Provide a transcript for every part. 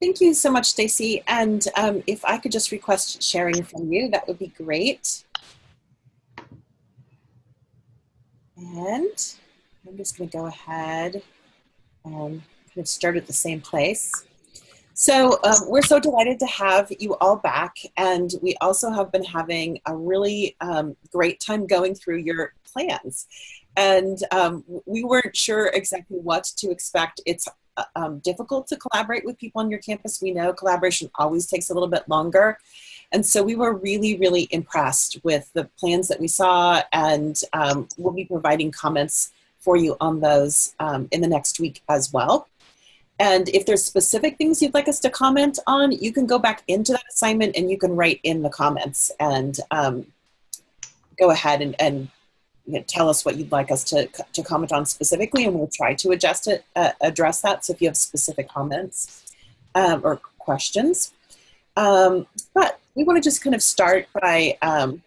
Thank you so much, Stacy. And um, if I could just request sharing from you, that would be great. And I'm just going to go ahead and kind of start at the same place. So um, we're so delighted to have you all back, and we also have been having a really um, great time going through your plans. And um, we weren't sure exactly what to expect. It's um, difficult to collaborate with people on your campus. We know collaboration always takes a little bit longer. And so we were really, really impressed with the plans that we saw, and um, we'll be providing comments for you on those um, in the next week as well. And if there's specific things you'd like us to comment on, you can go back into that assignment and you can write in the comments and um, go ahead and, and you know, tell us what you'd like us to, to comment on specifically, and we'll try to adjust it, uh, address that. So if you have specific comments um, or questions. Um, but we want to just kind of start by um,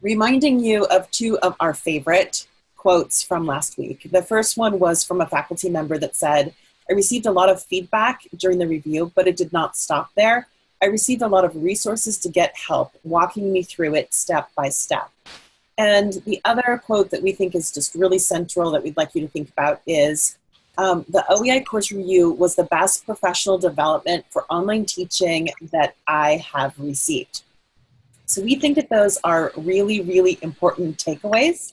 reminding you of two of our favorite quotes from last week. The first one was from a faculty member that said, I received a lot of feedback during the review, but it did not stop there. I received a lot of resources to get help, walking me through it step by step. And the other quote that we think is just really central that we'd like you to think about is um, the OEI course review was the best professional development for online teaching that I have received. So we think that those are really, really important takeaways.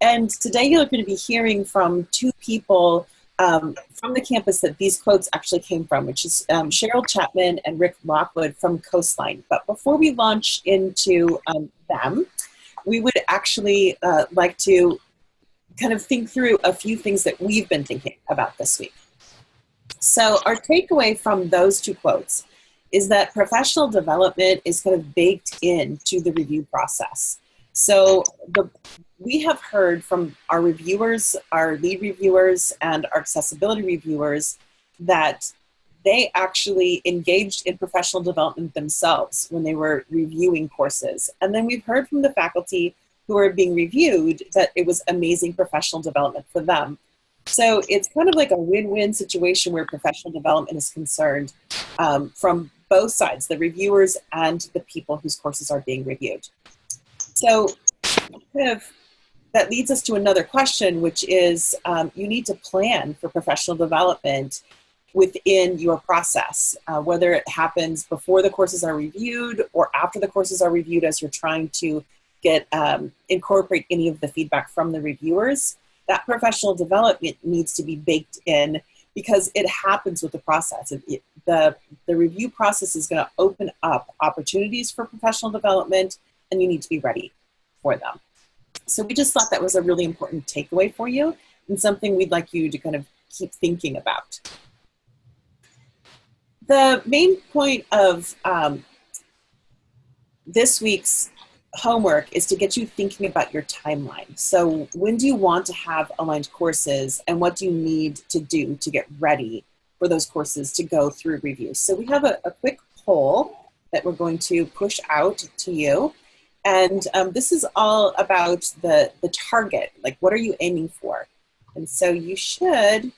And today you're going to be hearing from two people um, from the campus that these quotes actually came from, which is um, Cheryl Chapman and Rick Lockwood from Coastline. But before we launch into um, them, we would actually uh, like to kind of think through a few things that we've been thinking about this week. So, our takeaway from those two quotes is that professional development is kind of baked into the review process. So, the, we have heard from our reviewers, our lead reviewers, and our accessibility reviewers that they actually engaged in professional development themselves when they were reviewing courses. And then we've heard from the faculty who are being reviewed that it was amazing professional development for them. So it's kind of like a win-win situation where professional development is concerned um, from both sides, the reviewers and the people whose courses are being reviewed. So kind of that leads us to another question, which is um, you need to plan for professional development within your process, uh, whether it happens before the courses are reviewed or after the courses are reviewed as you're trying to get um, incorporate any of the feedback from the reviewers. That professional development needs to be baked in because it happens with the process. It, it, the, the review process is going to open up opportunities for professional development, and you need to be ready for them. So we just thought that was a really important takeaway for you and something we'd like you to kind of keep thinking about the main point of um, this week's homework is to get you thinking about your timeline. So when do you want to have aligned courses and what do you need to do to get ready for those courses to go through review? So we have a, a quick poll that we're going to push out to you. And um, this is all about the, the target, like what are you aiming for? And so you should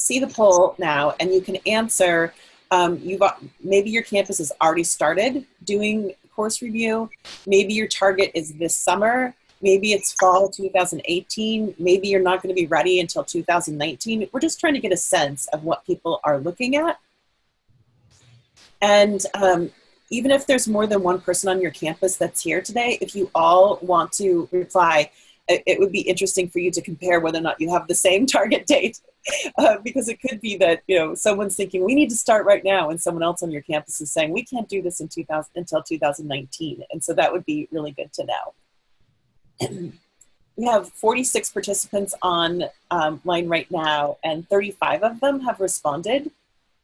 see the poll now and you can answer. Um, you've maybe your campus has already started doing course review. Maybe your target is this summer. Maybe it's fall 2018. Maybe you're not going to be ready until 2019. We're just trying to get a sense of what people are looking at. And um, even if there's more than one person on your campus that's here today, if you all want to reply, it would be interesting for you to compare whether or not you have the same target date uh, because it could be that you know someone's thinking we need to start right now and someone else on your campus is saying we can't do this in 2000 until 2019 and so that would be really good to know we have 46 participants on um, line right now and 35 of them have responded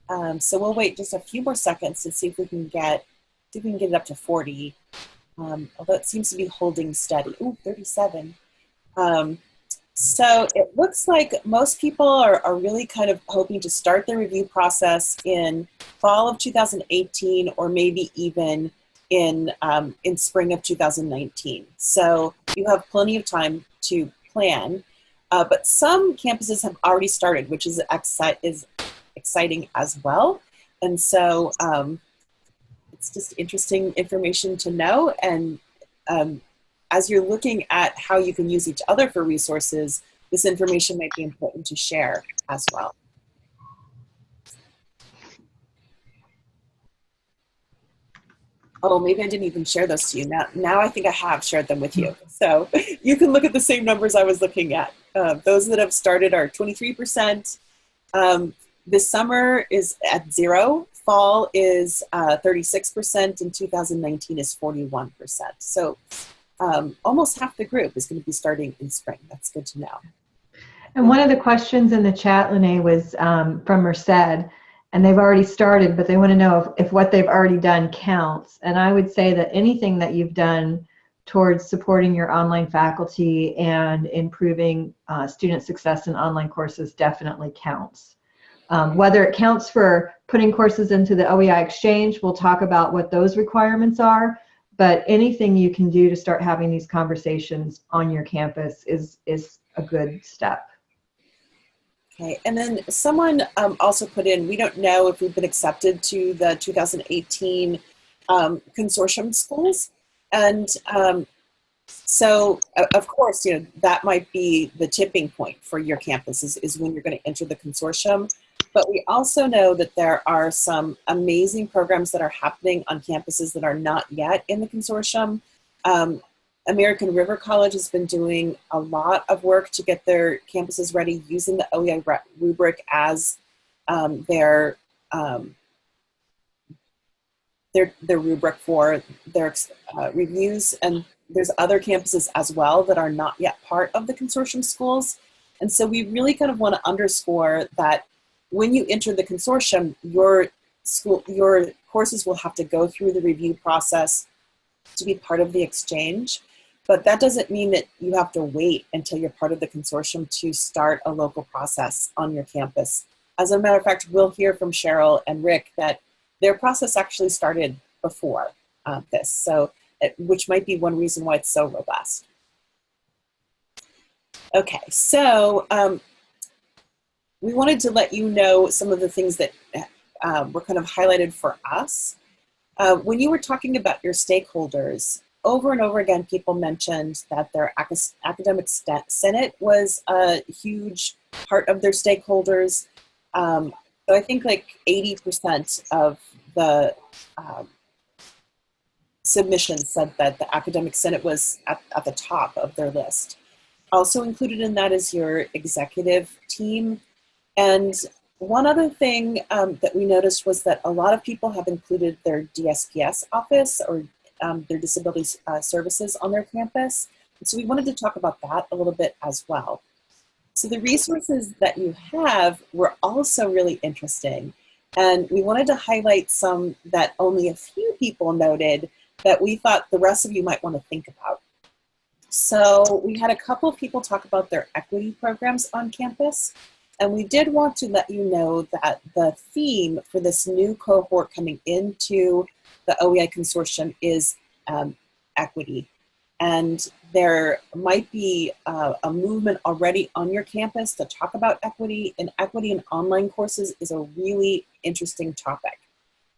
um, so we'll wait just a few more seconds to see if we can get if we can get it up to 40 um, although it seems to be holding steady. Ooh, 37. Um, so it looks like most people are, are really kind of hoping to start the review process in fall of 2018 or maybe even in, um, in spring of 2019. So you have plenty of time to plan. Uh, but some campuses have already started, which is, exci- is exciting as well. And so um, it's just interesting information to know. And um, as you're looking at how you can use each other for resources, this information might be important to share as well. Oh, maybe I didn't even share those to you. Now, now I think I have shared them with you. So you can look at the same numbers I was looking at. Uh, those that have started are 23%. Um, this summer is at zero. Fall is uh, 36%, and 2019 is 41%. So um, almost half the group is going to be starting in spring. That's good to know. And one of the questions in the chat, Lene, was um, from Merced, and they've already started, but they want to know if, if what they've already done counts. And I would say that anything that you've done towards supporting your online faculty and improving uh, student success in online courses definitely counts. Um, whether it counts for putting courses into the OEI Exchange, we'll talk about what those requirements are, but anything you can do to start having these conversations on your campus is, is a good step. Okay, and then someone um, also put in, we don't know if we've been accepted to the 2018 um, consortium schools. And um, so, of course, you know, that might be the tipping point for your campus is, is when you're going to enter the consortium. But we also know that there are some amazing programs that are happening on campuses that are not yet in the consortium. Um, American River College has been doing a lot of work to get their campuses ready using the OEI rubric as um, their, um, their, their rubric for their uh, reviews. And there's other campuses as well that are not yet part of the consortium schools. And so we really kind of want to underscore that when you enter the consortium, your school, your courses will have to go through the review process to be part of the exchange. But that doesn't mean that you have to wait until you're part of the consortium to start a local process on your campus. As a matter of fact, we'll hear from Cheryl and Rick that their process actually started before uh, this, so it, which might be one reason why it's so robust. Okay, so um, we wanted to let you know some of the things that uh, were kind of highlighted for us. Uh, when you were talking about your stakeholders, over and over again, people mentioned that their academic senate was a huge part of their stakeholders. Um, so I think like 80% of the um, submissions said that the academic senate was at, at the top of their list. Also included in that is your executive team. And one other thing um, that we noticed was that a lot of people have included their DSPS office or um, their disability uh, services on their campus. And so we wanted to talk about that a little bit as well. So the resources that you have were also really interesting. And we wanted to highlight some that only a few people noted that we thought the rest of you might want to think about. So we had a couple of people talk about their equity programs on campus. And we did want to let you know that the theme for this new cohort coming into the OEI consortium is um, equity. And there might be uh, a movement already on your campus to talk about equity, and equity in online courses is a really interesting topic.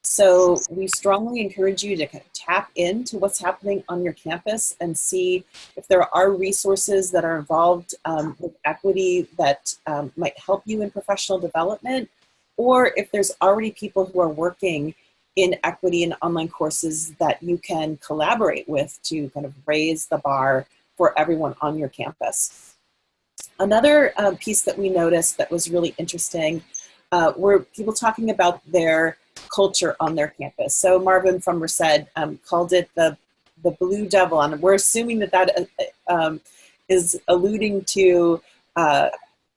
So we strongly encourage you to kind of tap into what's happening on your campus and see if there are resources that are involved um, with equity that um, might help you in professional development, or if there's already people who are working in equity and online courses that you can collaborate with to kind of raise the bar for everyone on your campus. Another um, piece that we noticed that was really interesting uh, were people talking about their culture on their campus. So Marvin from Merced um, called it the, the Blue Devil, and we're assuming that that uh, um, is alluding to uh,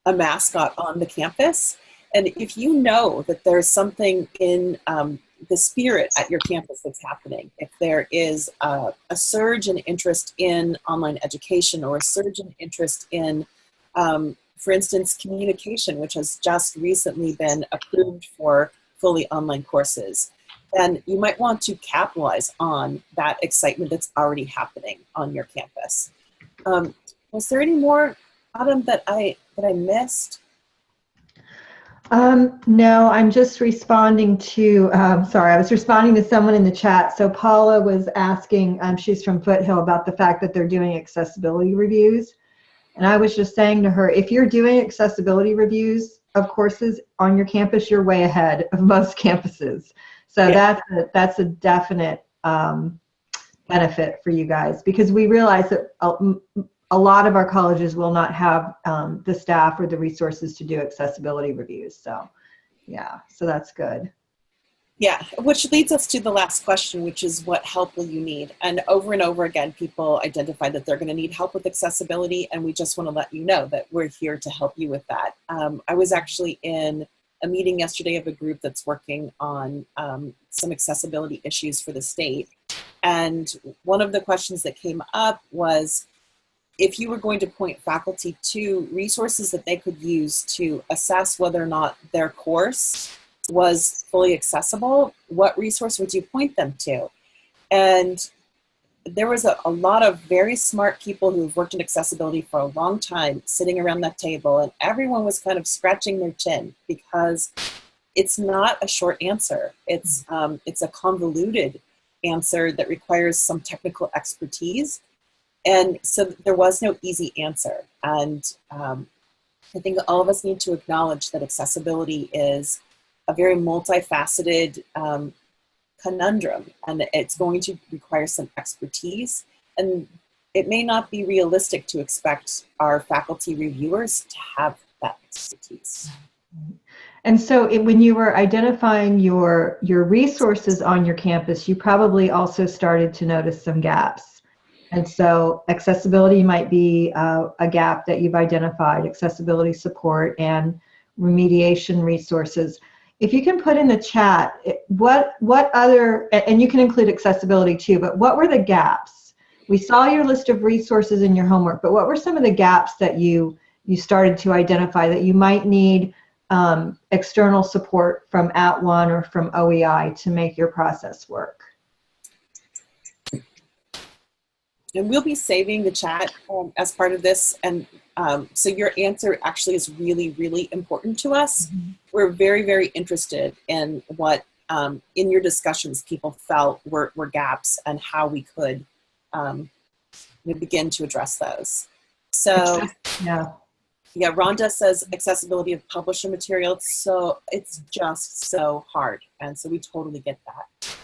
a mascot on the campus. And if you know that there's something in um, the spirit at your campus that's happening. If there is a, a, surge in interest in online education or a surge in interest in, um, for instance, communication, which has just recently been approved for fully online courses, then you might want to capitalize on that excitement that's already happening on your campus. Um, was there any more, Adam, that I, that I missed? Um, no, I'm just responding to, um, sorry, I was responding to someone in the chat. So Paula was asking, um, she's from Foothill, about the fact that they're doing accessibility reviews. And I was just saying to her, if you're doing accessibility reviews of courses on your campus, you're way ahead of most campuses. So yeah. that's, a, that's a definite um, benefit for you guys because we realize that a lot of our colleges will not have um, the staff or the resources to do accessibility reviews. So yeah, so that's good. Yeah, which leads us to the last question, which is what help will you need? And over and over again, people identify that they're gonna need help with accessibility and we just wanna let you know that we're here to help you with that. Um, I was actually in a meeting yesterday of a group that's working on um, some accessibility issues for the state. And one of the questions that came up was, if you were going to point faculty to resources that they could use to assess whether or not their course was fully accessible, what resource would you point them to? And there was a, a, lot of very smart people who've worked in accessibility for a long time sitting around that table and everyone was kind of scratching their chin because it's not a short answer. It's, um, it's a convoluted answer that requires some technical expertise and so there was no easy answer. And um, I think all of us need to acknowledge that accessibility is a very multifaceted um, conundrum and it's going to require some expertise. And it may not be realistic to expect our faculty reviewers to have that expertise. And so it, when you were identifying your, your resources on your campus, you probably also started to notice some gaps. And so accessibility might be uh, a gap that you've identified, accessibility support and remediation resources. If you can put in the chat, what, what other, and you can include accessibility too, but what were the gaps? We saw your list of resources in your homework, but what were some of the gaps that you, you started to identify that you might need um, external support from at @ONE or from OEI to make your process work? and we'll be saving the chat um, as part of this. And um, so your answer actually is really, really important to us. Mm -hmm. We're very, very interested in what um, in your discussions people felt were, were gaps and how we could um, begin to address those. So yeah. Yeah, Rhonda says accessibility of publisher material. So it's just so hard. And so we totally get that.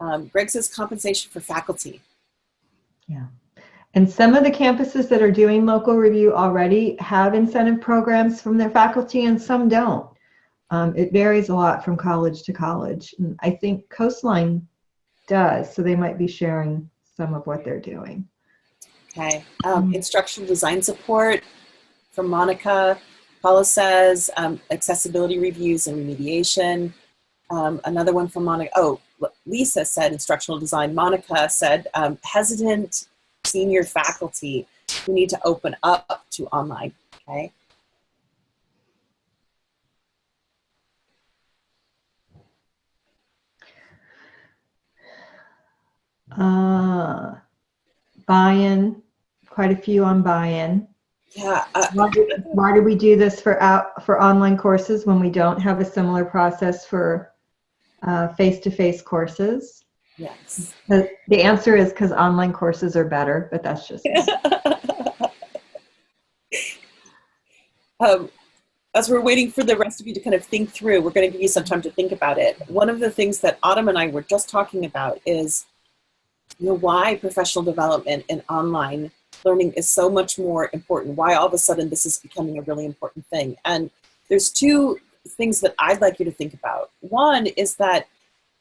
Um, Greg says compensation for faculty. Yeah. And some of the campuses that are doing local review already have incentive programs from their faculty and some don't. Um, it varies a lot from college to college. And I think Coastline does, so they might be sharing some of what they're doing. Okay. Um, instructional design support from Monica. Paula says um, accessibility reviews and remediation. Um, another one from Monica. Oh, Lisa said instructional design. Monica said um, hesitant senior faculty who need to open up to online, okay? Uh, buy-in, quite a few on buy-in. Yeah. Uh, why, do, why we do this for out for online courses when we don't have a similar process for uh, face-to-face -face courses? Yes. The, the answer is because online courses are better, but that's just. um, as we're waiting for the rest of you to kind of think through, we're going to give you some time to think about it. One of the things that Autumn and I were just talking about is, you know, why professional development and online learning is so much more important. Why all of a sudden this is becoming a really important thing. And there's two things that I'd like you to think about. One is that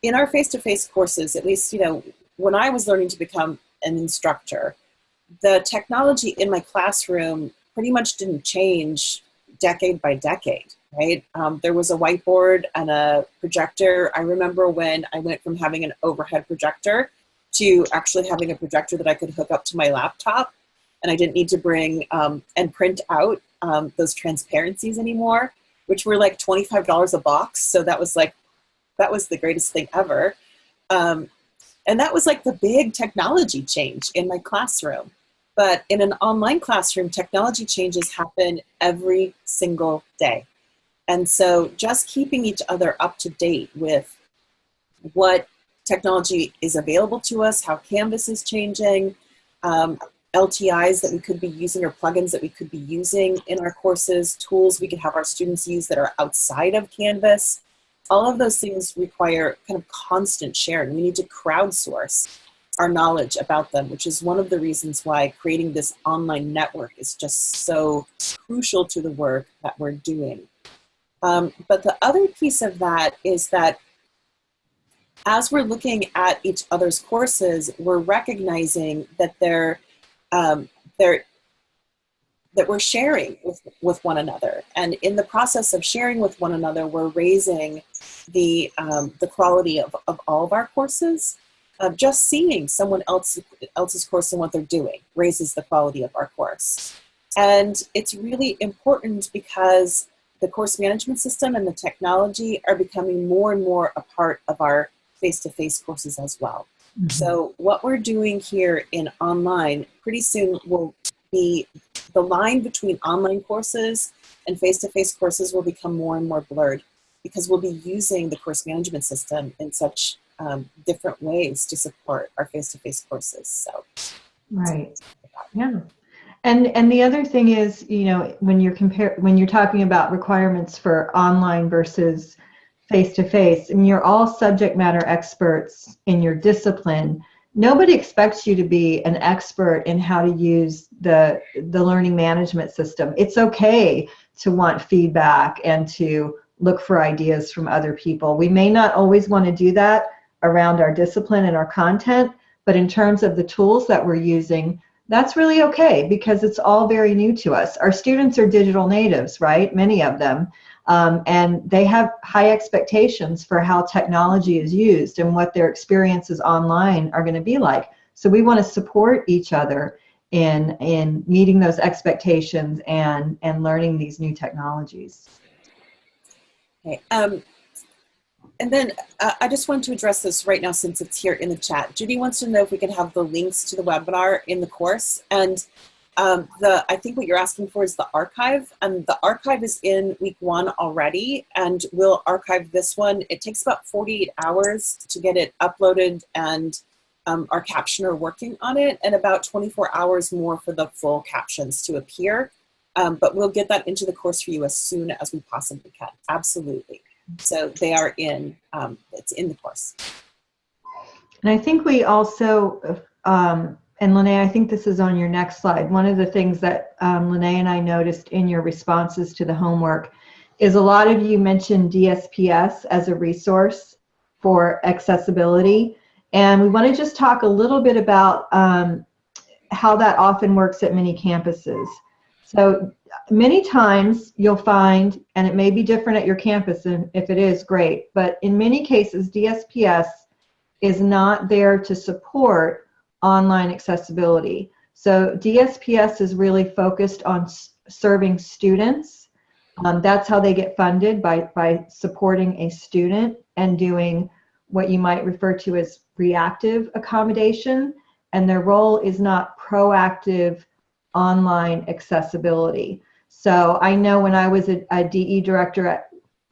in our face-to-face -face courses, at least, you know, when I was learning to become an instructor, the technology in my classroom pretty much didn't change decade by decade, right? Um, there was a whiteboard and a projector. I remember when I went from having an overhead projector to actually having a projector that I could hook up to my laptop and I didn't need to bring um, and print out um, those transparencies anymore which were like $25 a box. So that was like, that was the greatest thing ever. Um, and that was like the big technology change in my classroom. But in an online classroom, technology changes happen every single day. And so just keeping each other up to date with what technology is available to us, how Canvas is changing, um, LTIs that we could be using or plugins that we could be using in our courses, tools we could have our students use that are outside of Canvas. All of those things require kind of constant sharing. We need to crowdsource our knowledge about them, which is one of the reasons why creating this online network is just so crucial to the work that we're doing. Um, but the other piece of that is that as we're looking at each other's courses, we're recognizing that they're, um, they're that we're sharing with, with one another. And in the process of sharing with one another, we're raising the, um, the quality of, of all of our courses. Just seeing someone else, else's course and what they're doing raises the quality of our course. And it's really important because the course management system and the technology are becoming more and more a part of our face-to-face -face courses as well. Mm -hmm. So what we're doing here in online pretty soon will be the line between online courses and face-to-face -face courses will become more and more blurred because we'll be using the course management system in such um, different ways to support our face-to-face -face courses. So, right, yeah. And and the other thing is, you know, when you're compare when you're talking about requirements for online versus face to face, and you're all subject matter experts in your discipline. Nobody expects you to be an expert in how to use the the learning management system. It's okay to want feedback and to look for ideas from other people. We may not always want to do that around our discipline and our content, but in terms of the tools that we're using, that's really okay because it's all very new to us. Our students are digital natives, right? Many of them. Um, and they have high expectations for how technology is used and what their experiences online are going to be like. So we want to support each other in in meeting those expectations and and learning these new technologies. Okay. Um, and then uh, I just want to address this right now since it's here in the chat. Judy wants to know if we can have the links to the webinar in the course. And um, the I think what you're asking for is the archive. And the archive is in week one already. And we'll archive this one. It takes about 48 hours to get it uploaded and um, our captioner working on it and about 24 hours more for the full captions to appear. Um, but we'll get that into the course for you as soon as we possibly can. Absolutely. So they are in, um, it's in the course. And I think we also, um, and Lene, I think this is on your next slide. One of the things that um, and I noticed in your responses to the homework is a lot of you mentioned DSPS as a resource for accessibility. And we want to just talk a little bit about um, how that often works at many campuses. So many times you'll find, and it may be different at your campus, and if it is, great, but in many cases, DSPS is not there to support online accessibility. So DSPS is really focused on serving students. Um, that's how they get funded, by, by supporting a student and doing what you might refer to as reactive accommodation. And their role is not proactive online accessibility. So I know when I was a, a DE director at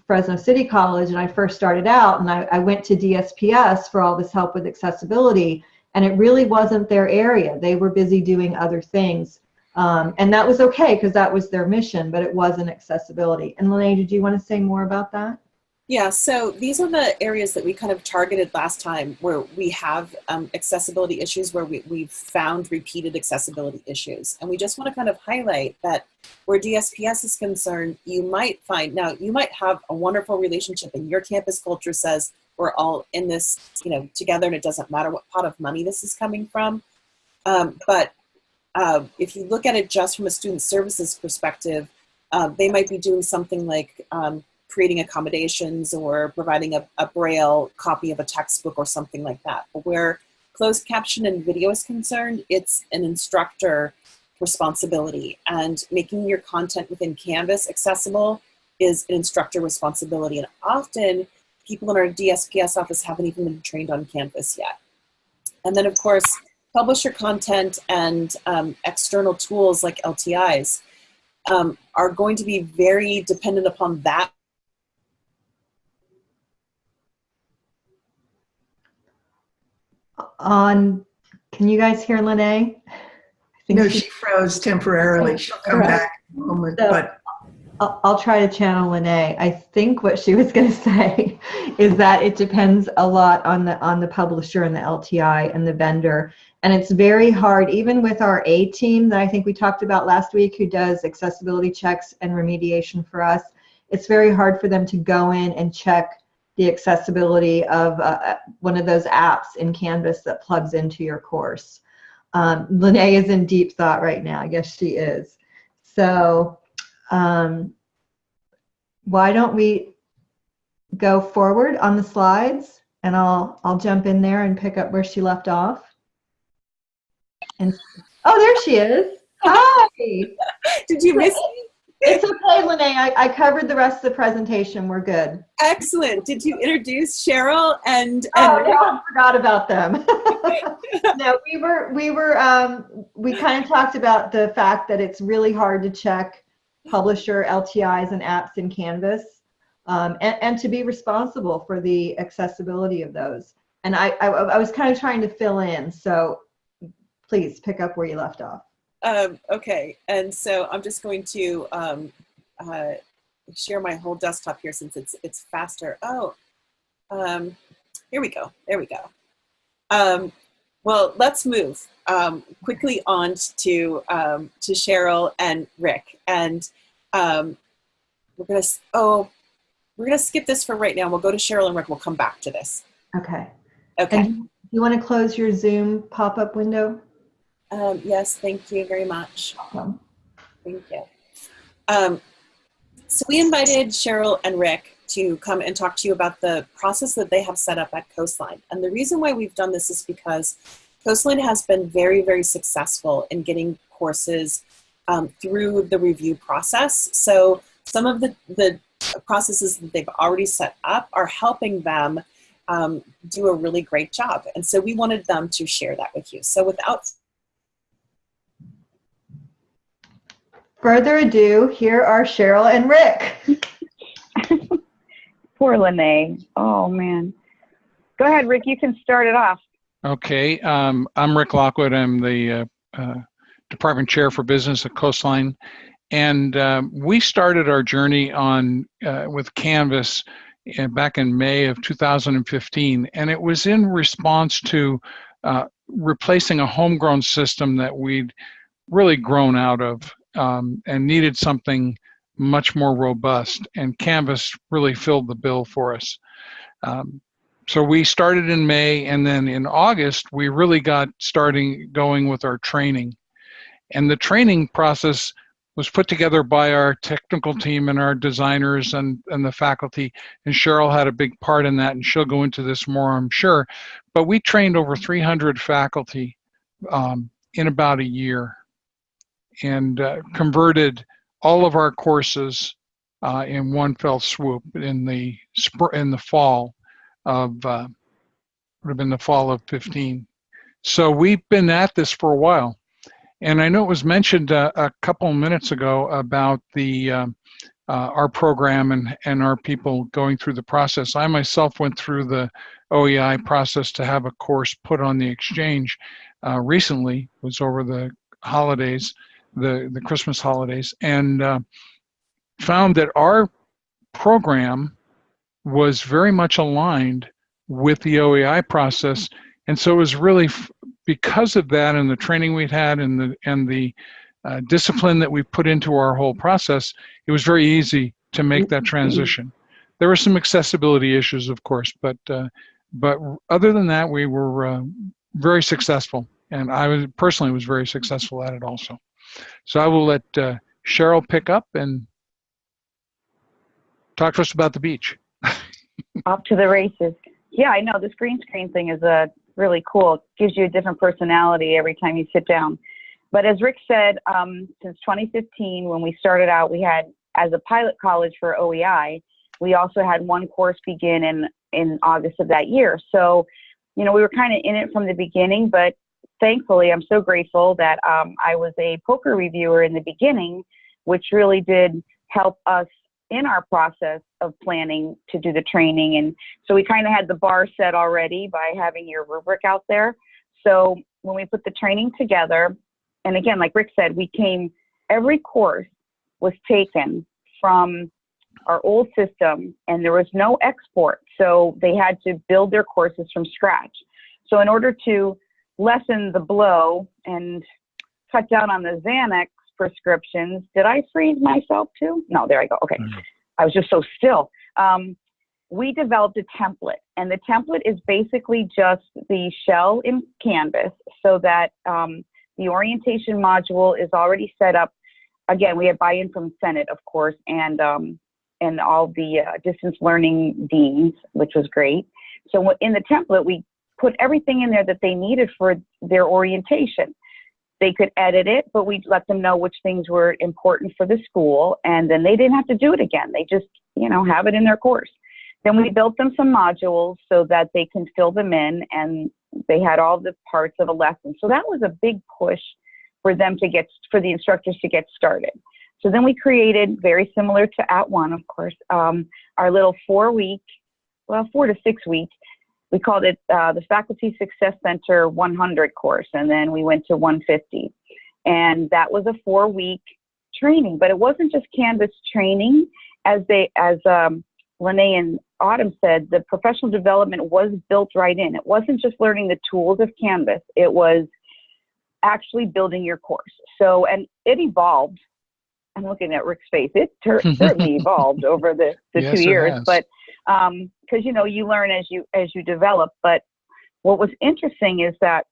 Fresno City College and I first started out and I, I, went to DSPS for all this help with accessibility and it really wasn't their area. They were busy doing other things. Um, and that was okay because that was their mission, but it wasn't accessibility. And Lene, did you want to say more about that? Yeah, so these are the areas that we kind of targeted last time where we have um, accessibility issues, where we, we've found repeated accessibility issues. And we just want to kind of highlight that where DSPS is concerned, you might find, now you might have a wonderful relationship and your campus culture says we're all in this you know, together and it doesn't matter what pot of money this is coming from. Um, but uh, if you look at it just from a student services perspective, uh, they might be doing something like um, creating accommodations or providing a, a braille copy of a textbook or something like that. But where closed caption and video is concerned, it's an instructor responsibility and making your content within Canvas accessible is an instructor responsibility. And often people in our DSPS office haven't even been trained on Canvas yet. And then of course, publisher content and um, external tools like LTIs um, are going to be very dependent upon that. On, can you guys hear Lene? No, she froze temporarily. She'll come back in a moment, so, but I'll, try to channel Lene. I think what she was going to say is that it depends a lot on the on the publisher and the LTI and the vendor, and it's very hard, even with our A team that I think we talked about last week, who does accessibility checks and remediation for us. It's very hard for them to go in and check the accessibility of uh, one of those apps in Canvas that plugs into your course. Um, Lene is in deep thought right now. Yes, she is. So um, why don't we go forward on the slides and I'll I'll jump in there and pick up where she left off. And oh, there she is. Hi. Did you miss me? It's okay, Lene. I, I covered the rest of the presentation. We're good. Excellent. Did you introduce Cheryl and, Oh, no, I forgot about them. no, we were we were um, we kind of talked about the fact that it's really hard to check publisher LTIs and apps in Canvas, um, and, and to be responsible for the accessibility of those. And I, I I was kind of trying to fill in, so please pick up where you left off. Um, okay, and so I'm just going to um, uh, share my whole desktop here since it's it's faster. Oh, um, here we go. There we go. Well, let's move um, quickly on to um, to Cheryl and Rick, and um, we're gonna oh we're gonna skip this for right now. We'll go to Cheryl and Rick. We'll come back to this. Okay. Okay. And you want to close your Zoom pop-up window? Um, yes. Thank you very much. Um, Thank you. Um, so we invited Cheryl and Rick to come and talk to you about the process that they have set up at Coastline. And the reason why we've done this is because Coastline has been very, very successful in getting courses um, through the review process. So some of the, the processes that they've already set up are helping them um, do a really great job. And so we wanted them to share that with you. So without Further ado, here are Cheryl and Rick. Poor Lene. Oh man. Go ahead, Rick. You can start it off. Okay, um, I'm Rick Lockwood. I'm the uh, uh, Department Chair for Business at Coastline. And um, we started our journey on uh, with Canvas uh, back in May of 2015. And it was in response to uh, replacing a homegrown system that we'd really grown out of um, and needed something much more robust. And Canvas really filled the bill for us. Um, so we started in May, and then in August, we really got starting going with our training. And the training process was put together by our technical team and our designers and, and the faculty. And Cheryl had a big part in that, and she'll go into this more, I'm sure. But we trained over 300 faculty um, in about a year and uh, converted all of our courses uh, in one fell swoop in the spr- in the fall of uh, would have been the fall of 15. So we've been at this for a while, and I know it was mentioned uh, a couple minutes ago about the um, uh, our program and and our people going through the process. I myself went through the OEI process to have a course put on the exchange uh, recently. It was over the holidays, the the Christmas holidays, and uh, found that our program was very much aligned with the OEI process, and so it was really because of that and the training we'd had and the and the uh, discipline that we put into our whole process, it was very easy to make that transition. There were some accessibility issues, of course, but uh, but other than that, we were uh, very successful, and I was personally was very successful at it also. So I will let uh, Cheryl pick up and talk to us about the beach. Off to the races. Yeah, I know. This green screen thing is uh, really cool. It gives you a different personality every time you sit down. But as Rick said, um, since 2015, when we started out, we had, as a pilot college for OEI, we also had one course begin in, in August of that year. So, you know, we were kind of in it from the beginning, but thankfully, I'm so grateful that um, I was a poker reviewer in the beginning, which really did help us in our process of planning to do the training. And so we kind of had the bar set already by having your rubric out there. So when we put the training together, and again, like Rick said, we came, every course was taken from our old system and there was no export. So they had to build their courses from scratch. So in order to lessen the blow and cut down on the Xanax prescriptions, did I freeze myself too? No, there I go. Okay. Mhm. I was just so still. Um, we developed a template and the template is basically just the shell in Canvas so that um, the orientation module is already set up. Again, we have buy-in from Senate, of course, and um, and all the uh, distance learning deans, which was great. So in the template, we put everything in there that they needed for their orientation. They could edit it, but we let them know which things were important for the school, and then they didn't have to do it again. They just, you know, have it in their course. Then we built them some modules so that they can fill them in, and they had all the parts of a lesson. So that was a big push for them to get, for the instructors to get started. So then we created, very similar to @ONE, of course, um, our little four week, well, four to six week, we called it uh, the Faculty Success Center 100 course, and then we went to 150. And that was a four week training, but it wasn't just Canvas training. As they, as um, Lene and Autumn said, the professional development was built right in. It wasn't just learning the tools of Canvas, it was actually building your course. So, and it evolved. I'm looking at Rick's face. It ter- certainly evolved over the, the Yes, two years, has. but um, because you know you learn as you as you develop. But what was interesting is that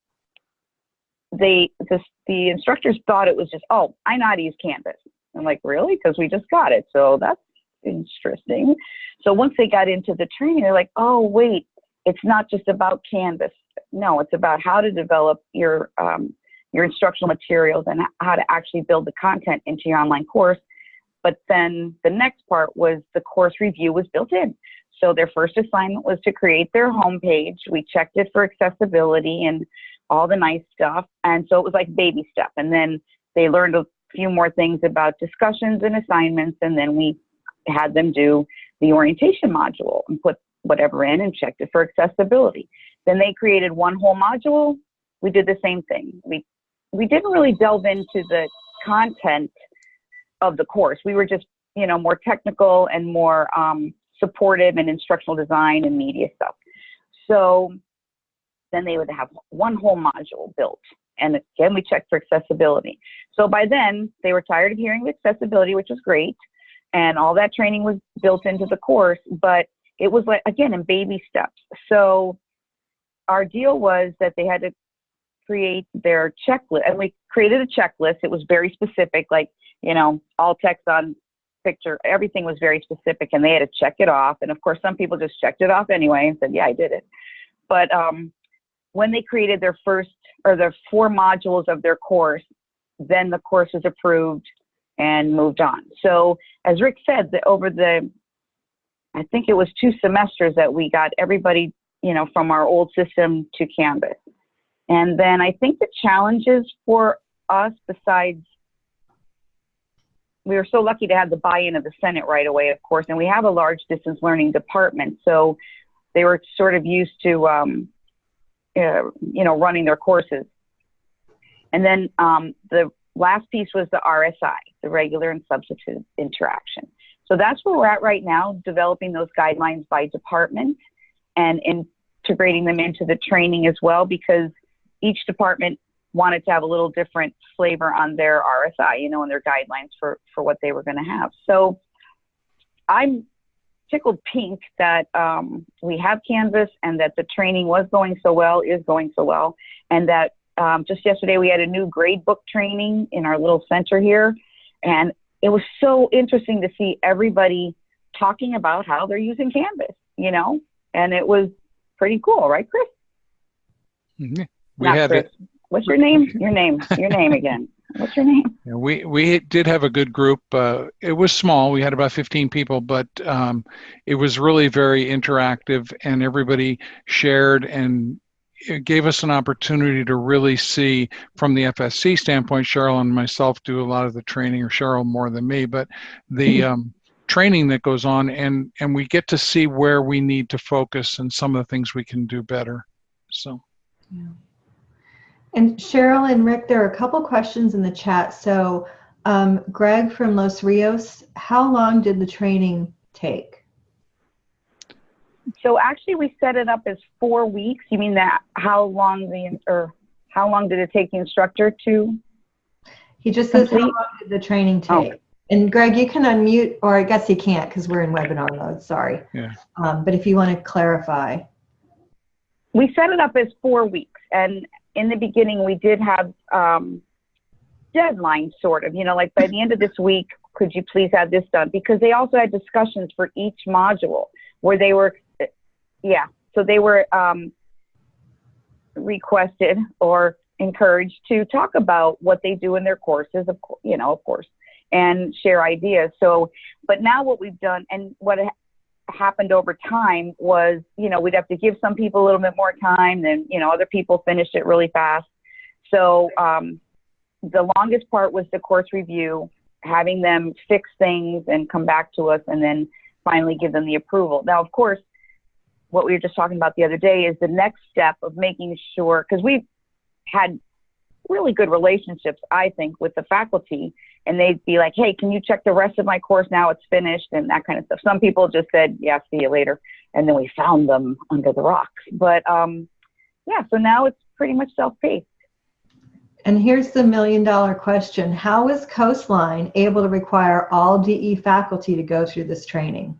they the the instructors thought it was just oh I not use Canvas. I'm like really because we just got it, so that's interesting. So once they got into the training, they're like oh wait, it's not just about Canvas. No, it's about how to develop your um, your instructional materials and how to actually build the content into your online course. But then the next part was the course review was built in. So their first assignment was to create their homepage. We checked it for accessibility and all the nice stuff. And so it was like baby step. And then they learned a few more things about discussions and assignments. And then we had them do the orientation module and put whatever in and checked it for accessibility. Then they created one whole module. We did the same thing. We we didn't really delve into the content of the course. We were just, you know, more technical and more um, supportive and instructional design and media stuff. So then they would have one whole module built. And again, we checked for accessibility. So by then, they were tired of hearing the accessibility, which was great. And all that training was built into the course, but it was like, again, in baby steps. So our deal was that they had to create their checklist. And we created a checklist. It was very specific, like, you know, all text on picture, everything was very specific and they had to check it off. And of course, some people just checked it off anyway and said, yeah, I did it. But um, when they created their first or their four modules of their course, then the course was approved and moved on. So as Rick said, the, over the, I think it was two semesters that we got everybody, you know, from our old system to Canvas. And then I think the challenges for us, besides, we were so lucky to have the buy-in of the Senate right away, of course, and we have a large distance learning department, so they were sort of used to, um, uh, you know, running their courses. And then um, the last piece was the RSI, the regular and substantive interaction. So that's where we're at right now, developing those guidelines by department and integrating them into the training as well, because each department wanted to have a little different flavor on their RSI, you know, and their guidelines for, for what they were going to have. So I'm tickled pink that um, we have Canvas and that the training was going so well, is going so well, and that um, just yesterday we had a new grade book training in our little center here, and it was so interesting to see everybody talking about how they're using Canvas, you know, and it was pretty cool, right, Chris? Mhm. We Not had Chris. What's your name? Your name. Your name again. What's your name? Yeah, we we did have a good group. Uh, it was small. We had about 15 people, but um, it was really very interactive, and everybody shared and it gave us an opportunity to really see from the FSC standpoint. Cheryl and myself do a lot of the training, or Cheryl more than me, but the um, training that goes on, and and we get to see where we need to focus and some of the things we can do better. So. And Cheryl and Rick, there are a couple questions in the chat. So, um, Greg from Los Rios, how long did the training take? So actually, we set it up as four weeks. You mean that how long the or how long did it take the instructor to? He just says, how long did the training Oh. take? And Greg, you can unmute, or I guess you can't because we're in webinar mode, sorry. Yeah. Um, but if you want to clarify. We set it up as four weeks, and in the beginning, we did have um, deadlines, sort of. You know, like by the end of this week, could you please have this done? Because they also had discussions for each module where they were, yeah. So they were um, requested or encouraged to talk about what they do in their courses, of you know, of course, and share ideas. So, but now what we've done and what ha- happened over time was, you know, we'd have to give some people a little bit more time, then, you know, other people finished it really fast. So, um, the longest part was the course review, having them fix things and come back to us, and then finally give them the approval. Now, of course, what we were just talking about the other day is the next step of making sure, because we've had really good relationships, I think, with the faculty, and they'd be like, "Hey, can you check the rest of my course now? It's finished," and that kind of stuff. Some people just said, "Yeah, see you later," and then we found them under the rocks. But um, yeah, so now it's pretty much self-paced. And here's the million dollar question. How is Coastline able to require all DE faculty to go through this training?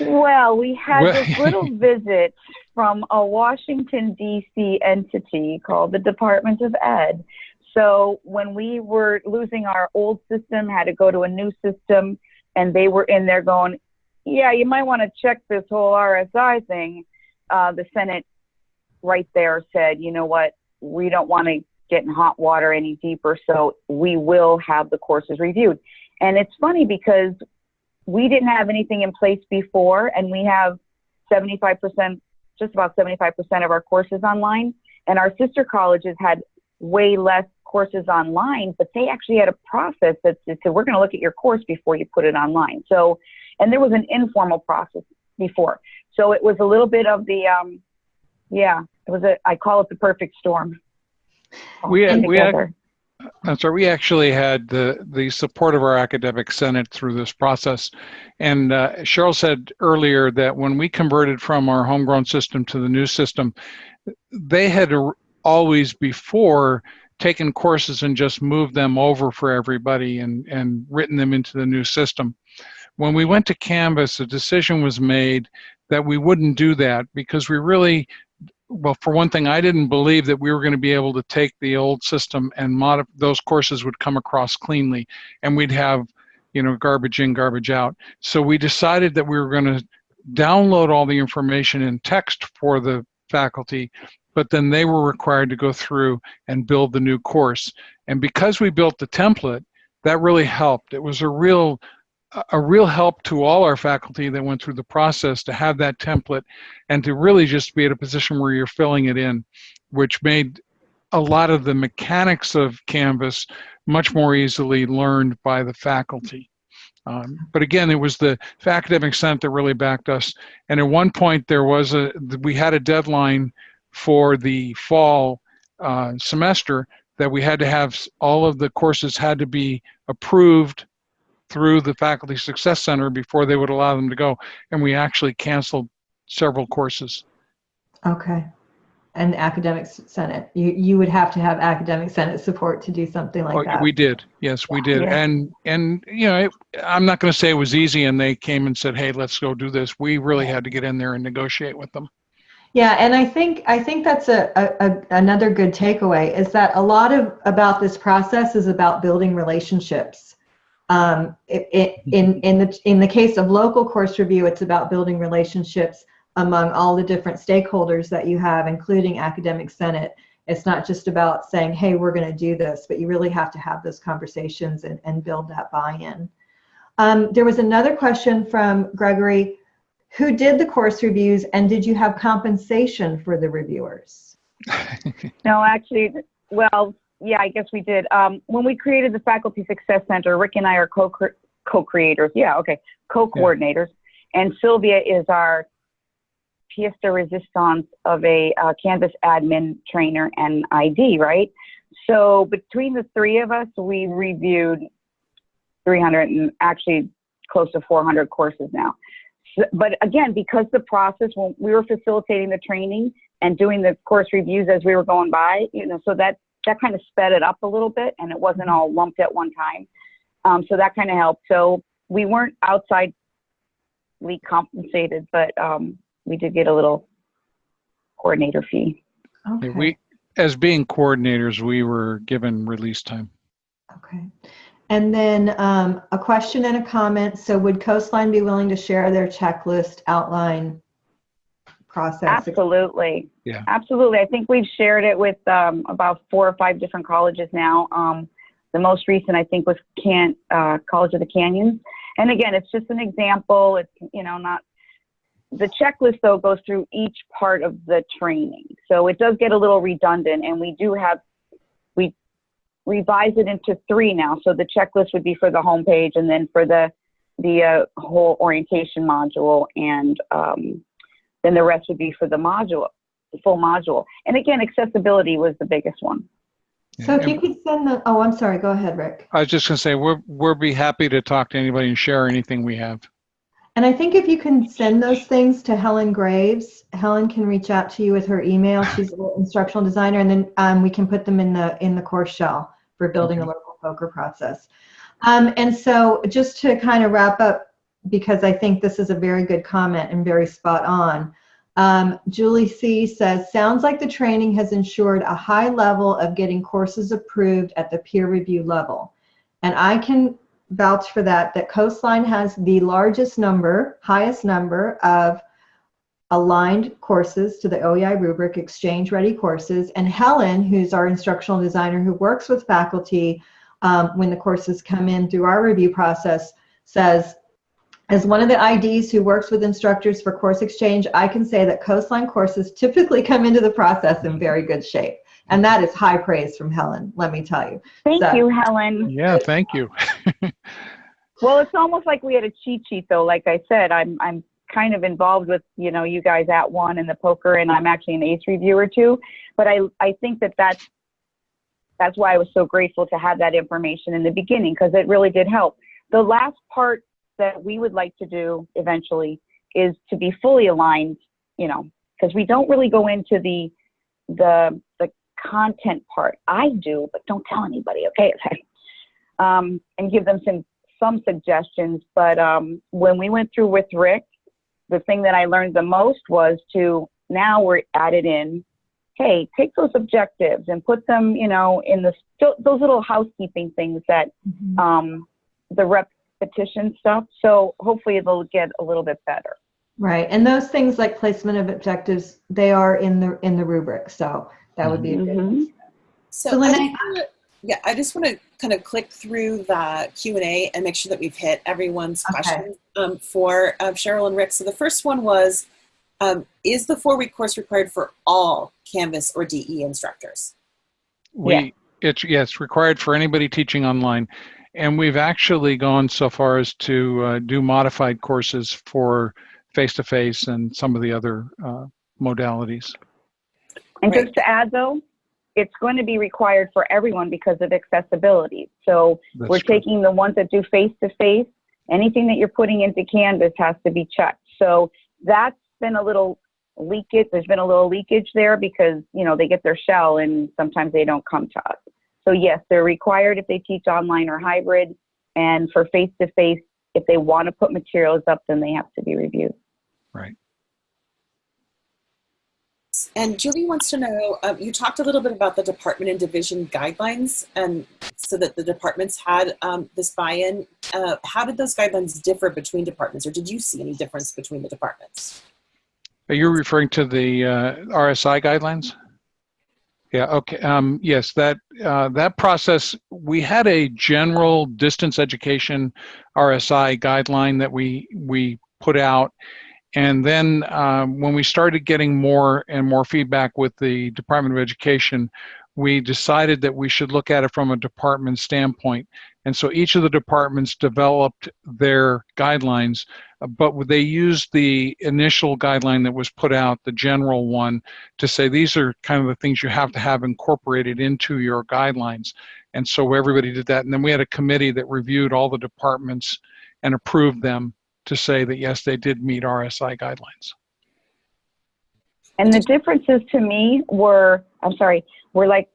Well, we had this little visit from a Washington, D.C. entity called the Department of Ed. So when we were losing our old system, had to go to a new system, and they were in there going, yeah, you might want to check this whole RSI thing. Uh, the Senate right there said, you know what, we don't want to get in hot water any deeper, so we will have the courses reviewed. And it's funny because we didn't have anything in place before, and we have 75%, just about 75% of our courses online. And our sister colleges had way less courses online, but they actually had a process that said, we're going to look at your course before you put it online. So, and there was an informal process before. So it was a little bit of the, um, yeah, it was a, I call it the perfect storm. We had- we had-. I'm sorry, we actually had the, the support of our academic senate through this process. And uh, Cheryl said earlier that when we converted from our homegrown system to the new system, they had always before taken courses and just moved them over for everybody and, and written them into the new system. When we went to Canvas, a decision was made that we wouldn't do that because we really well, for one thing, I didn't believe that we were going to be able to take the old system and modif- those courses would come across cleanly and we'd have, you know, garbage in, garbage out. So we decided that we were going to download all the information in text for the faculty, but then they were required to go through and build the new course. And because we built the template, that really helped. It was a real a real help to all our faculty that went through the process to have that template and to really just be at a position where you're filling it in, which made a lot of the mechanics of Canvas much more easily learned by the faculty. Um, but again, it was the academic senate that really backed us. And at one point, there was a we had a deadline for the fall uh, semester that we had to have all of the courses had to be approved through the Faculty Success Center before they would allow them to go. And we actually canceled several courses. Okay. And academic senate, you, you would have to have academic senate support to do something like Oh, that. We did, yes, we did. Yeah. And, and, you know, it, I'm not going to say it was easy and they came and said, hey, let's go do this. We really had to get in there and negotiate with them. Yeah, and I think I think that's a, a, a another good takeaway is that a lot of about this process is about building relationships. Um, it, it, in in the in the case of local course review, it's about building relationships among all the different stakeholders that you have, including academic senate. It's not just about saying, "Hey, we're going to do this," but you really have to have those conversations and, and build that buy-in. Um, there was another question from Gregory who did the course reviews and did you have compensation for the reviewers? No, actually, well, yeah, I guess we did. Um, when we created the Faculty Success Center, Rick and I are co co-creators. Yeah, okay, co-coordinators, and Sylvia is our pièce de resistance of a uh, Canvas admin trainer and ID, right? So between the three of us, we reviewed 300 and actually close to 400 courses now. So, but again, because the process when we were facilitating the training and doing the course reviews as we were going by, you know, so that that kind of sped it up a little bit, and it wasn't all lumped at one time. Um, so that kind of helped. So we weren't outside we compensated, but um, we did get a little coordinator fee. Okay. We, as being coordinators, we were given release time. Okay. And then um, a question and a comment. So would Coastline be willing to share their checklist outline process? Absolutely. Yeah. Absolutely. I think we've shared it with um, about four or five different colleges now. Um, the most recent, I think, was Can uh, College of the Canyons. And again, it's just an example. It's you know not the checklist though goes through each part of the training, so it does get a little redundant. And we do have we revise it into three now. So the checklist would be for the homepage, and then for the the uh, whole orientation module, and um, then the rest would be for the module, the full module. And again, accessibility was the biggest one. So if you could send the, oh, I'm sorry, go ahead, Rick. I was just gonna say, we're, we'll be happy to talk to anybody and share anything we have. And I think if you can send those things to Helen Graves, Helen can reach out to you with her email. She's an instructional designer, and then um, we can put them in the in the course shell for building a Okay. local POCR process. Um, and so, just to kind of wrap up, because I think this is a very good comment and very spot on. Um, Julie C says, sounds like the training has ensured a high level of getting courses approved at the peer review level. And I can vouch for that, that Coastline has the largest number, highest number of aligned courses to the OEI rubric, exchange ready courses. And Helen, who's our instructional designer who works with faculty um, when the courses come in through our review process, says, as one of the IDs who works with instructors for course exchange, I can say that Coastline courses typically come into the process in very good shape. And that is high praise from Helen, let me tell you. Thank So- you, Helen. Yeah, thank you. Well, it's almost like we had a cheat sheet, though. Like I said, I'm I'm kind of involved with you know you guys @ONE and the POCR, and I'm actually an ace reviewer too. But I I think that that's that's why I was so grateful to have that information in the beginning because it really did help. The last part that we would like to do eventually is to be fully aligned, you know, because we don't really go into the the the content part. I do, but don't tell anybody, okay? um, and give them some some suggestions. But um, when we went through with Rick, the thing that I learned the most was to now we're added in. Hey, take those objectives and put them, you know, in the those little housekeeping things that um, the repetition stuff. So hopefully it'll get a little bit better. Right, and those things like placement of objectives, they are in the in the rubric, so that would be a good. Mhm. So, So I wanna, yeah, I just want to kind of click through the Q and A and make sure that we've hit everyone's Okay. questions um, for uh, Cheryl and Rick. So the first one was, um, is the four-week course required for all Canvas or DE instructors? We, it's, yeah, it's required for anybody teaching online. And we've actually gone so far as to uh, do modified courses for face-to-face and some of the other uh, modalities. And Right. just to add though, it's going to be required for everyone because of accessibility. So That's we're true. taking the ones that do face to face. Anything that you're putting into Canvas has to be checked. So that's been a little leakage. There's been a little leakage there because you know they get their shell and sometimes they don't come to us. So yes, they're required if they teach online or hybrid, and for face to face, if they want to put materials up, then they have to be reviewed. Right. And Julie wants to know, um, you talked a little bit about the department and division guidelines and so that the departments had um, this buy-in. Uh, how did those guidelines differ between departments or did you see any difference between the departments? Are you referring to the uh, RSI guidelines? Yeah, okay. Um, yes, that, uh, that process, we had a general distance education RSI guideline that we, we put out. And then um, when we started getting more and more feedback with the Department of Education, we decided that we should look at it from a department standpoint. And so each of the departments developed their guidelines, uh, but they used the initial guideline that was put out, the general one, to say these are kind of the things you have to have incorporated into your guidelines. And so everybody did that. And then we had a committee that reviewed all the departments and approved them to say that yes, they did meet RSI guidelines. And the differences to me were, I'm sorry, were like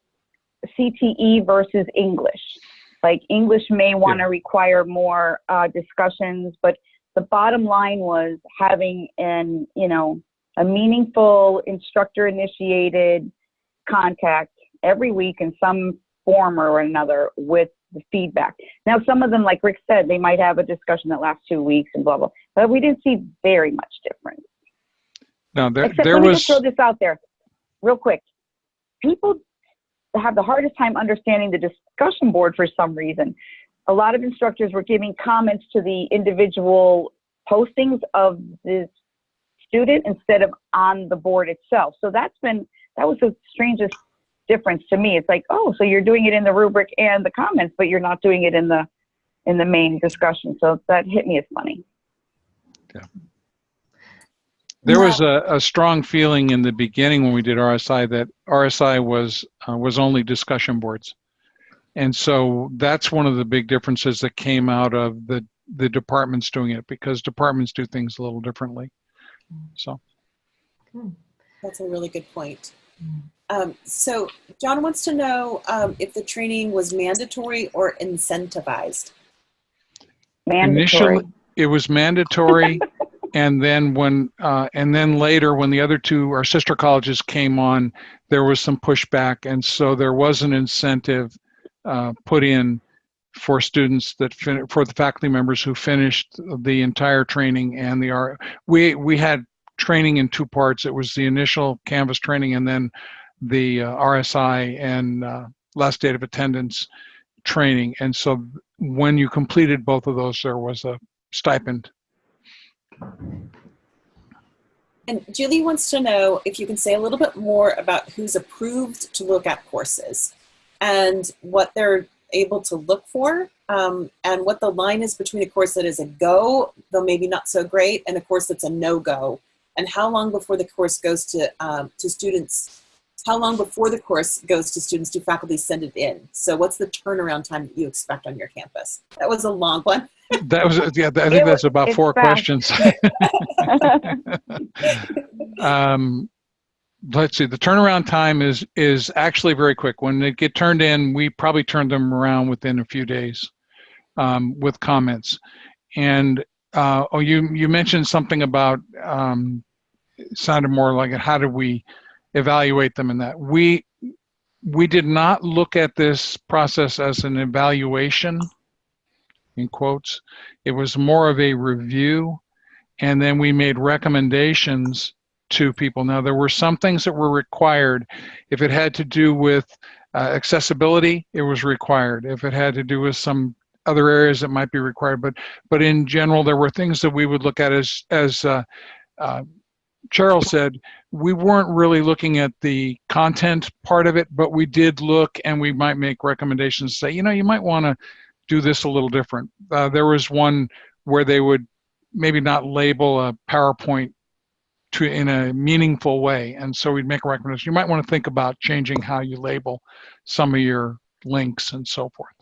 CTE versus English. Like English may want to require more uh, discussions, but the bottom line was having an, you know, a meaningful instructor initiated contact every week in some form or another with the feedback. Now, some of them, like Rick said, they might have a discussion that lasts two weeks and blah, blah, but we didn't see very much difference. Now, there, Except there let me was, just throw this out there real quick. People have the hardest time understanding the discussion board for some reason. A lot of instructors were giving comments to the individual postings of the student instead of on the board itself. So that's been, that was the strangest difference to me. It's like, oh, so you're doing it in the rubric and the comments, but you're not doing it in the, in the main discussion. So that hit me as funny. There was a, a strong feeling in the beginning when we did RSI that RSI was uh, was only discussion boards, and so that's one of the big differences that came out of the the departments doing it because departments do things a little differently. So That's a really good point. Um, so John wants to know um, if the training was mandatory or incentivized. Mandatory. Initially- it was mandatory, and then when uh, and then later when the other two our sister colleges came on, there was some pushback, and so there was an incentive uh, put in for students that for the faculty members who finished the entire training and the R. We we had training in two parts. It was the initial Canvas training, and then the uh, RSI and uh, last date of attendance training. And so when you completed both of those, there was a stipend. And Julie wants to know if you can say a little bit more about who's approved to look at courses and what they're able to look for um, and what the line is between a course that is a go, though maybe not so great, and a course that's a no-go. And how long before the course goes to, um, to students, how long before the course goes to students do faculty send it in? So what's the turnaround time that you expect on your campus? That was a long one. That was yeah. I think It that's was- about four fast. questions. um, let's see. The turnaround time is is actually very quick. When they get turned in, we probably turn them around within a few days um, with comments. And uh, oh, you you mentioned something about um, sounded more like it how do we evaluate them in that. We we did not look at this process as an evaluation in quotes. It was more of a review and then we made recommendations to people. Now there were some things that were required. If it had to do with uh, accessibility it was required. If it had to do with some other areas that might be required. But but in general there were things that we would look at as as uh, uh, Cheryl said, we weren't really looking at the content part of it, but we did look and we might make recommendations, say, you know, you might want to do this a little different. Uh, there was one where they would maybe not label a PowerPoint to in a meaningful way. And so we'd make a recommendation. You might want to think about changing how you label some of your links and so forth.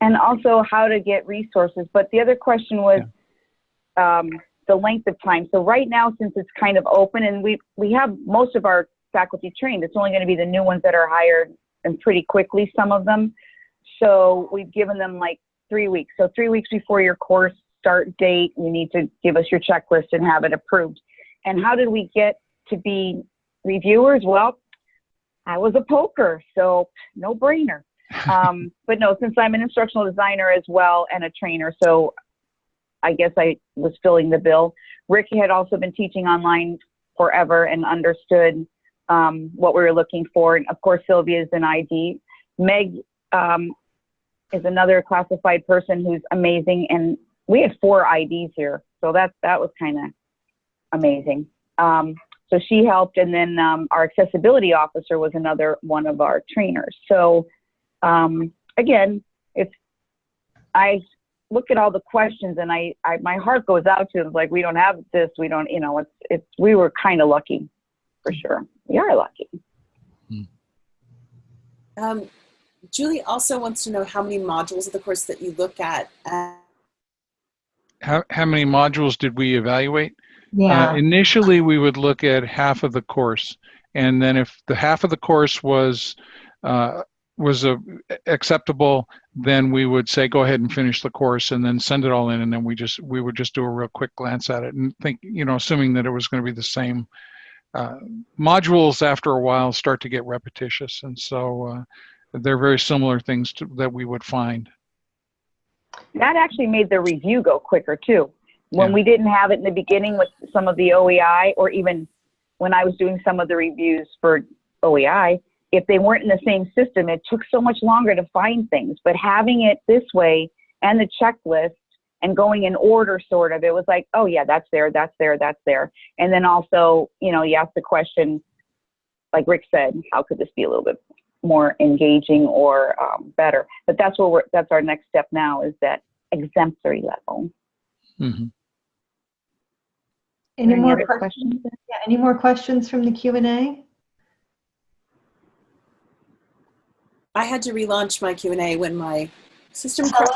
and also how to get resources. But the other question was um, the length of time. So right now, since it's kind of open and we, we have most of our faculty trained, it's only going to be the new ones that are hired and pretty quickly, some of them. So we've given them like three weeks. So three weeks before your course start date, you need to give us your checklist and have it approved. And how did we get to be reviewers? Well, I was a POCR, so no brainer um, but no, since I'm an instructional designer as well and a trainer, so I guess I was filling the bill. Rick had also been teaching online forever and understood um, what we were looking for. And of course, Sylvia is an ID. Meg um, is another classified person who's amazing. And we had four IDs here, so that that was kind of amazing. Um, so she helped, and then um, our accessibility officer was another one of our trainers. So um, again, it's I look at all the questions, and I, I my heart goes out to them like we don't have this, we don't, you know, it's it's we were kind of lucky, for sure. We are lucky. Um, Julie also wants to know how many modules of the course that you look at. Uh, How, how many modules did we evaluate? Yeah. Uh, initially, we would look at half of the course, and then if the half of the course was uh, was a, acceptable, then we would say go ahead and finish the course, and then send it all in, and then we just we would just do a real quick glance at it and think, you know, assuming that it was going to be the same. Uh, modules after a while start to get repetitious, and so uh, they're very similar things to, that we would find. that actually made the review go quicker too. When Yeah. we didn't have it in the beginning with some of the OEI, or even when I was doing some of the reviews for OEI, if they weren't in the same system, it took so much longer to find things. But having it this way and the checklist and going in order, sort of, it was like, oh yeah, that's there, that's there, that's there. And then also, you know, you ask the question, like Rick said, how could this be a little bit more engaging or um, better? But that's what we're, that's our next step now is that exemplary level. hmm Any Any more questions? questions? Yeah, any more questions from the Q and A? I had to relaunch my Q&A when my system crashed.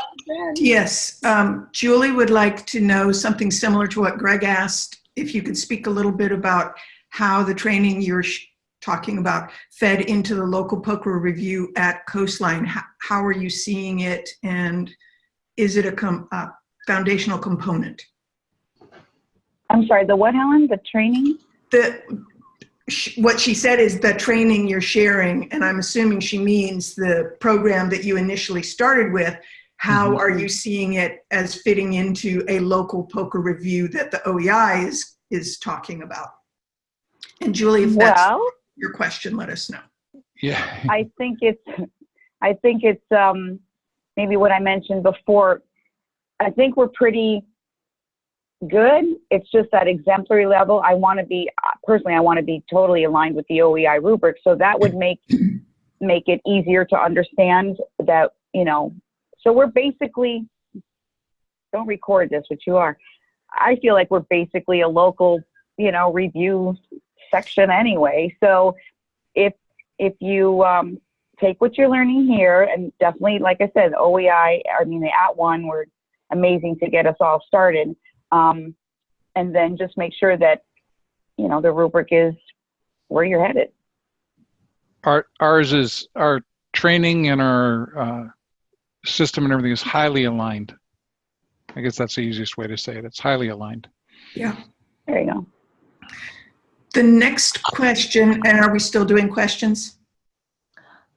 Yes, um, Julie would like to know something similar to what Greg asked. If you could speak a little bit about how the training you're sh- talking about fed into the local POCR review at Coastline. How, how are you seeing it and is it a, com- a foundational component? I'm sorry, the what, Helen? The training? The, sh- what she said is the training you're sharing, and I'm assuming she means the program that you initially started with. How Mhm. are you seeing it as fitting into a local POCR review that the OEI is, is talking about? And Julie, if that's Well, your question, let us know. Yeah. I think it's, I think it's um, maybe what I mentioned before. I think we're pretty good. It's just that exemplary level. I want to be personally. I want to be totally aligned with the OEI rubric, so that would make make it easier to understand that you know. So we're basically don't record this, which you are. I feel like we're basically a local, you know, review section anyway. So if if you um, take what you're learning here, and definitely, like I said, OEI, I mean, the @ONE were amazing to get us all started. Um, and then just make sure that, you know, the rubric is where you're headed. Our, ours is, our training and our uh, system and everything is highly aligned. I guess that's the easiest way to say it. It's highly aligned. Yeah. There you go. The next question, and are we still doing questions?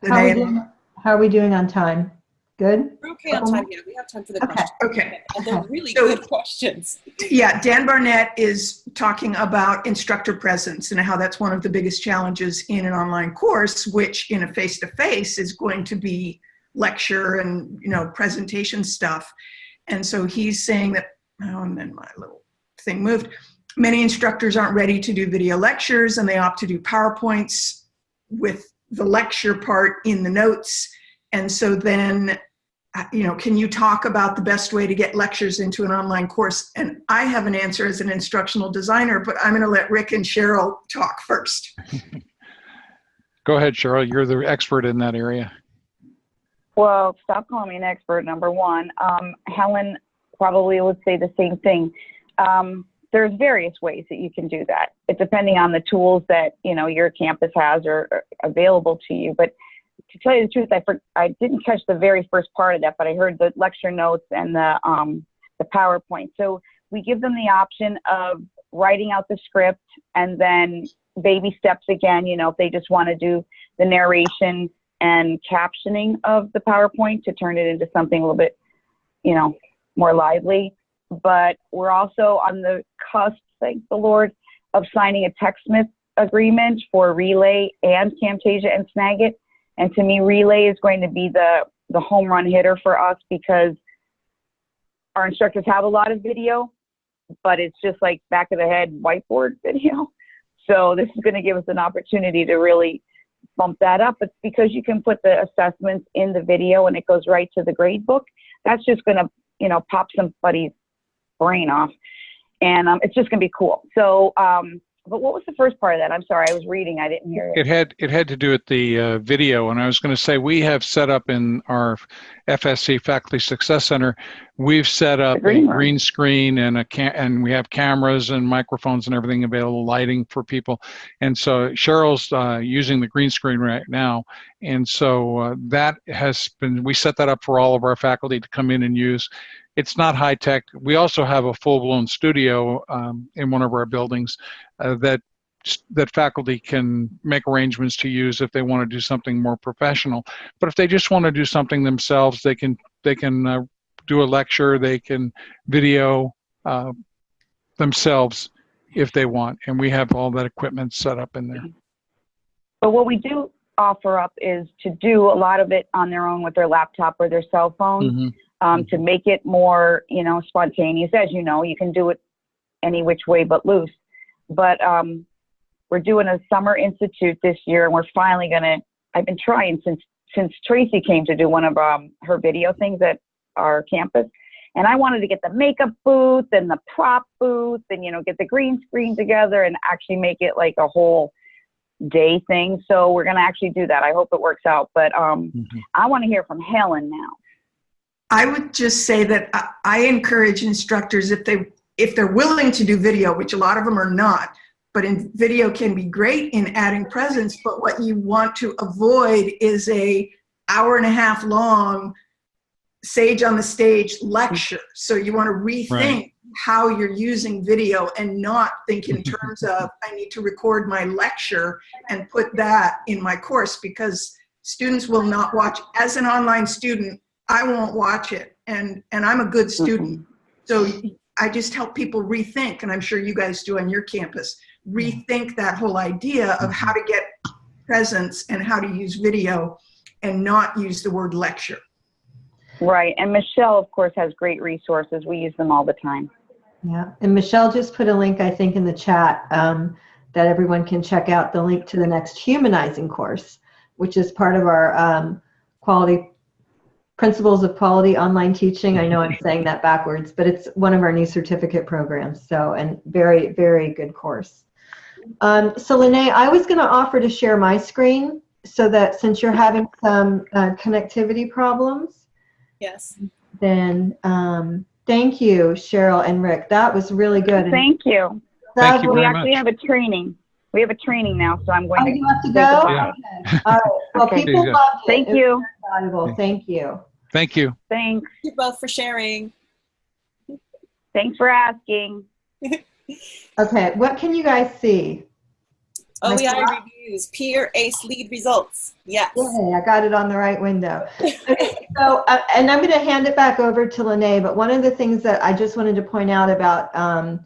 How are doing, how are we doing on time? Good? We're okay on time. Yeah, we have time for the Okay. questions. Okay. And they're really So- good questions. Yeah, Dan Barnett is talking about instructor presence and how that's one of the biggest challenges in an online course, which in a face-to-face is going to be lecture and, you know, presentation stuff. And so he's saying that, oh, and then my little thing moved. Many instructors aren't ready to do video lectures and they opt to do PowerPoints with the lecture part in the notes. And so then uh, you know, can you talk about the best way to get lectures into an online course? And I have an answer as an instructional designer, but I'm going to let Rick and Cheryl talk first. Go ahead, Cheryl. You're the expert in that area. Well, stop calling me an expert, number one. Um, Helen probably would say the same thing. Um, there's various ways that you can do that. It depending on the tools that, you know, your campus has or, or available to you. But to tell you the truth, I, for, I didn't catch the very first part of that, but I heard the lecture notes and the, um, the PowerPoint. So we give them the option of writing out the script and then baby steps again, you know, if they just want to do the narration and captioning of the PowerPoint to turn it into something a little bit, you know, more lively. But we're also on the cusp, thank the Lord, of signing a TechSmith agreement for Relay and Camtasia and Snagit. And to me, Relay is going to be the, the home run hitter for us because our instructors have a lot of video, but it's just like back of the head whiteboard video. So this is going to give us an opportunity to really bump that up. It's because you can put the assessments in the video and it goes right to the grade book. That's just going to, you know, pop somebody's brain off. And um, it's just going to be cool. So, um, but what was the first part of that? I'm sorry, I was reading. I didn't hear it. It had it had to do with the uh, video, and I was going to say we have set up in our FSC Faculty Success Center, we've set up green a room. green screen and a cam- and we have cameras and microphones and everything available, lighting for people, and so Cheryl's uh, using the green screen right now, and so uh, that has been we set that up for all of our faculty to come in and use. It's not high tech. We also have a full blown studio um, in one of our buildings uh, that that faculty can make arrangements to use if they want to do something more professional. But if they just want to do something themselves, they can they can uh, do a lecture, they can video uh, themselves if they want, and we have all that equipment set up in there. But what we do offer up is to do a lot of it on their own with their laptop or their cell phone Mhm. um, to make it more, you know, spontaneous. As you know, you can do it any which way but loose. But um, we're doing a summer institute this year, and we're finally gonna. I've been trying since since Tracy came to do one of um, her video things at our campus, and I wanted to get the makeup booth and the prop booth, and you know, get the green screen together and actually make it like a whole day thing. So we're gonna actually do that. I hope it works out. But um, Mhm. I want to hear from Helen now. I would just say that I, I encourage instructors if they if they're willing to do video, which a lot of them are not, but in video can be great in adding presence. But what you want to avoid is a hour and a half long sage on the stage lecture. So you want to rethink Right. How you're using video and not think in terms of I need to record my lecture and put that in my course because students will not watch as an online student I won't watch it. And, and I'm a good mm-hmm. student. So I just help people rethink, and I'm sure you guys do on your campus, rethink that whole idea of how to get presence and how to use video and not use the word lecture. Right. And Michelle, of course, has great resources. We use them all the time. Yeah, and Michelle just put a link, I think, in the chat um, that everyone can check out the link to the next humanizing course, which is part of our um, quality principles of quality online teaching. I know I'm saying that backwards, but it's one of our new certificate programs. So, and very, very good course. Um, so, Lene, I was going to offer to share my screen so that since you're having some uh, connectivity problems, Yes. then um, thank you, Cheryl and Rick. That was really good. Thank you. Thank you We actually much. have a training. We have a training now, so I'm going Oh, to. you have to say go? goodbye. Okay. All right. Well, Okay. people There you go. loved it. Thank It you. Valuable. Thank you. Thank you. Thanks. Thank you both for sharing. Thanks for asking. Okay. What can you guys see? My OEI slide? reviews, peer ACE lead results. Yes. Yay, I got it on the right window. Okay, so, uh, and I'm going to hand it back over to Lene, but one of the things that I just wanted to point out about um,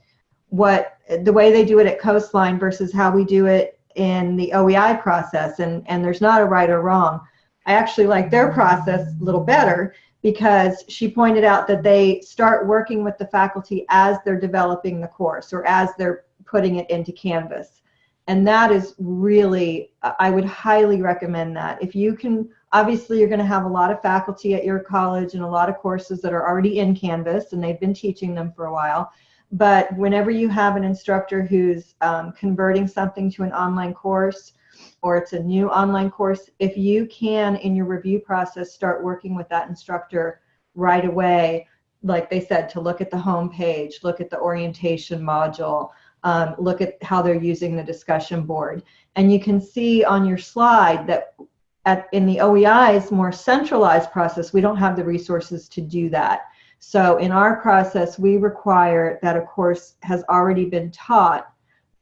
what the way they do it at Coastline versus how we do it in the OEI process, and, and there's not a right or wrong. I actually like their process a little better because she pointed out that they start working with the faculty as they're developing the course or as they're putting it into Canvas. And that is really, I would highly recommend that. If you can, obviously, you're going to have a lot of faculty at your college and a lot of courses that are already in Canvas and they've been teaching them for a while. But whenever you have an instructor who's um, converting something to an online course or it's a new online course, if you can, in your review process, start working with that instructor right away, like they said, to look at the home page, look at the orientation module, um, look at how they're using the discussion board. And you can see on your slide that at, in the OEI's more centralized process, we don't have the resources to do that. So in our process, we require that a course has already been taught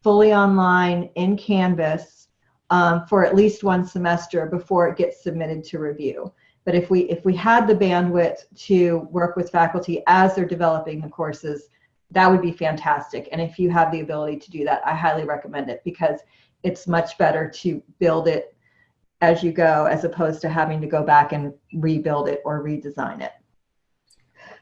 fully online in Canvas um, for at least one semester before it gets submitted to review. But if we if we had the bandwidth to work with faculty as they're developing the courses, that would be fantastic. And if you have the ability to do that, I highly recommend it because it's much better to build it as you go as opposed to having to go back and rebuild it or redesign it.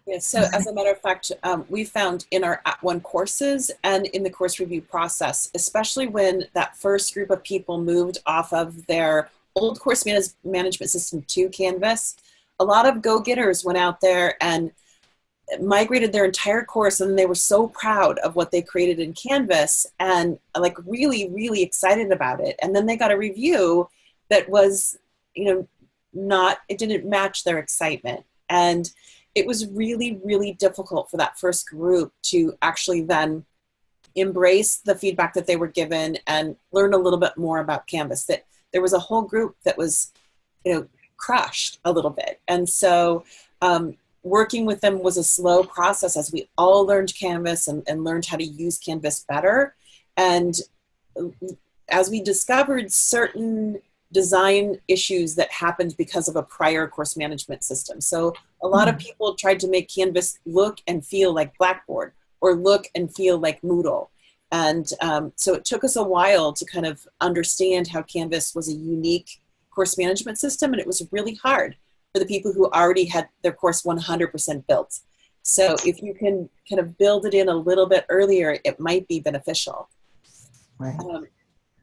Yeah, so as a matter of fact, um, we found in our @ONE courses and in the course review process, especially when that first group of people moved off of their old course manage management system to Canvas, a lot of go-getters went out there and migrated their entire course and they were so proud of what they created in Canvas and like really, really excited about it. And then they got a review that was, you know, not, it didn't match their excitement. And it was really, really difficult for that first group to actually then embrace the feedback that they were given and learn a little bit more about Canvas. That there was a whole group that was, you know, crushed a little bit. And so um, working with them was a slow process as we all learned Canvas and, and learned how to use Canvas better. And as we discovered certain design issues that happened because of a prior course management system. So a lot of hmm. people tried to make Canvas look and feel like Blackboard or look and feel like Moodle. And um, so it took us a while to kind of understand how Canvas was a unique course management system and it was really hard for the people who already had their course 100% built. So if you can kind of build it in a little bit earlier, it might be beneficial. Right. Um,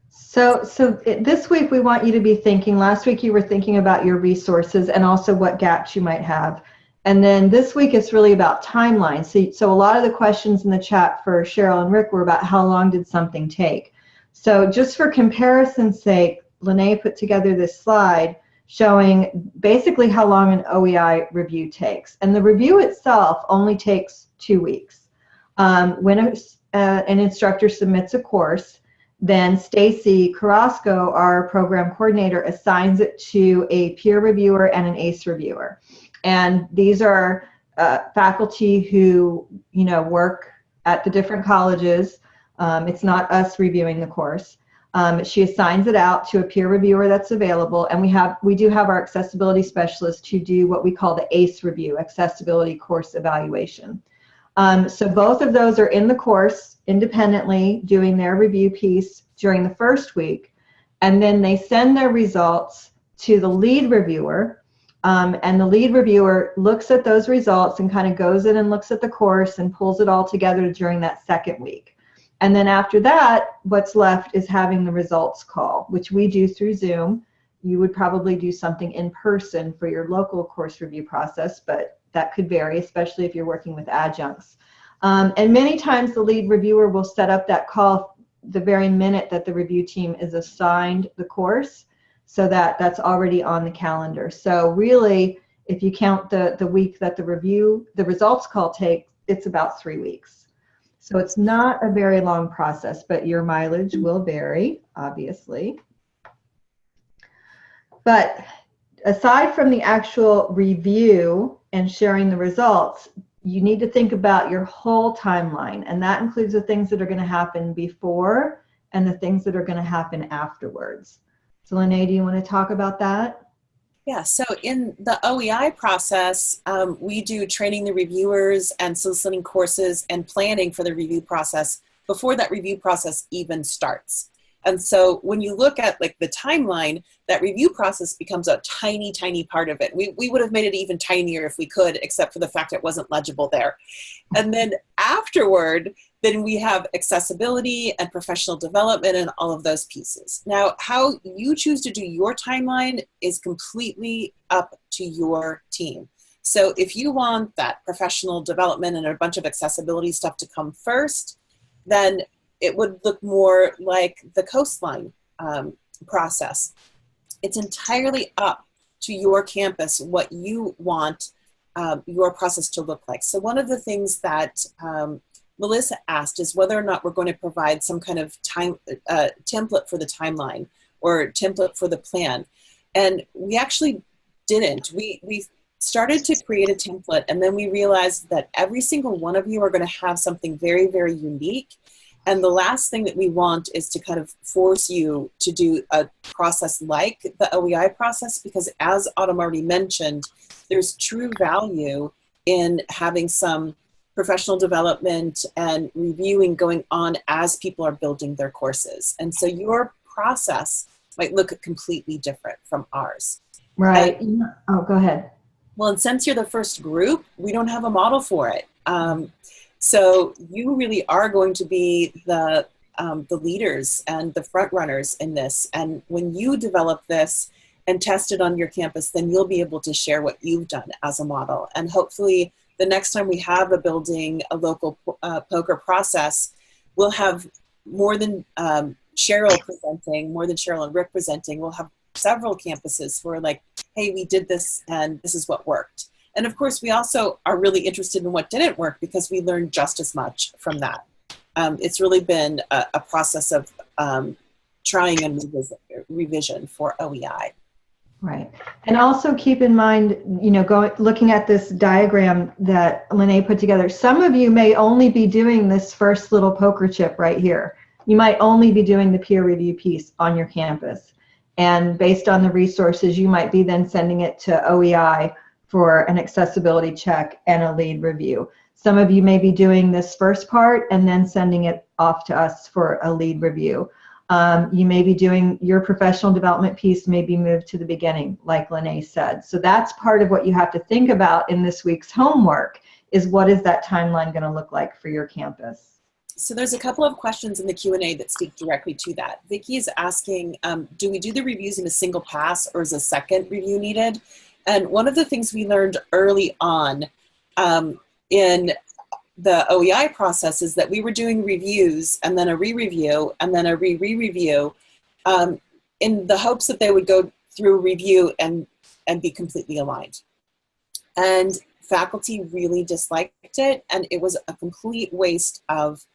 so, so this week we want you to be thinking, last week you were thinking about your resources and also what gaps you might have. And then this week it's really about timelines. So, so a lot of the questions in the chat for Cheryl and Rick were about how long did something take. So just for comparison's sake, Lene put together this slide showing basically how long an OEI review takes. And the review itself only takes two weeks. Um, when a, uh, an instructor submits a course, then Stacy Carrasco, our program coordinator, assigns it to a peer reviewer and an ACE reviewer. And these are uh, faculty who, you know, work at the different colleges. Um, it's not us reviewing the course. Um, she assigns it out to a peer reviewer that's available, and we have we do have our accessibility specialist who do what we call the ACE review, accessibility course evaluation. Um, so both of those are in the course independently doing their review piece during the first week, and then they send their results to the lead reviewer, um, and the lead reviewer looks at those results and kind of goes in and looks at the course and pulls it all together during that second week. And then after that, what's left is having the results call, which we do through Zoom. You would probably do something in person for your local course review process, but that could vary, especially if you're working with adjuncts. Um, and many times the lead reviewer will set up that call the very minute that the review team is assigned the course so that that's already on the calendar. So really, if you count the, the week that the review, the results call takes, it's about three weeks. So it's not a very long process, but your mileage will vary, obviously. But aside from the actual review and sharing the results, you need to think about your whole timeline, and that includes the things that are going to happen before and the things that are going to happen afterwards. So, Lene, do you want to talk about that? Yeah, so in the OEI process, um, we do training the reviewers and soliciting courses and planning for the review process before that review process even starts. And so when you look at like the timeline, that review process becomes a tiny, tiny part of it. We, we would have made it even tinier if we could, except for the fact it wasn't legible there. And then afterward, then we have accessibility and professional development and all of those pieces. Now, how you choose to do your timeline is completely up to your team. So if you want that professional development and a bunch of accessibility stuff to come first, then it would look more like the Coastline um, process. It's entirely up to your campus what you want um, your process to look like. So one of the things that um, Melissa asked is whether or not we're going to provide some kind of time uh, template for the timeline or template for the plan. And we actually didn't. We, we started to create a template and then we realized that every single one of you are going to have something very, very unique and the last thing that we want is to kind of force you to do a process like the OEI process because as Autumn already mentioned, there's true value in having some professional development and reviewing going on as people are building their courses. And so your process might look completely different from ours. Right. And, oh, go ahead. Well, and since you're the first group, we don't have a model for it. Um, so you really are going to be the um, the leaders and the front runners in this. And when you develop this and test it on your campus, then you'll be able to share what you've done as a model. And hopefully, the next time we have a building a local uh, POCR process, we'll have more than um, Cheryl presenting, more than Cheryl and Rick presenting. We'll have several campuses who are like, hey, we did this and this is what worked. And of course, we also are really interested in what didn't work because we learned just as much from that. Um, it's really been a, a process of um, trying and revision for OEI. Right. And also keep in mind, you know, going looking at this diagram that Lene put together, some of you may only be doing this first little poker chip right here. You might only be doing the peer review piece on your campus. And based on the resources, you might be then sending it to OEI for an accessibility check and a lead review. Some of you may be doing this first part and then sending it off to us for a lead review. Um, you may be doing your professional development piece may be moved to the beginning, like Lene said. So that's part of what you have to think about in this week's homework is what is that timeline going to look like for your campus? so there's a couple of questions in the Q&A that speak directly to that. Vicky is asking, um, do we do the reviews in a single pass or is a second review needed? And one of the things we learned early on um, in the OEI process is that we were doing reviews and then a re-review and then a re-re-review um, in the hopes that they would go through review and, and be completely aligned. And faculty really disliked it and it was a complete waste of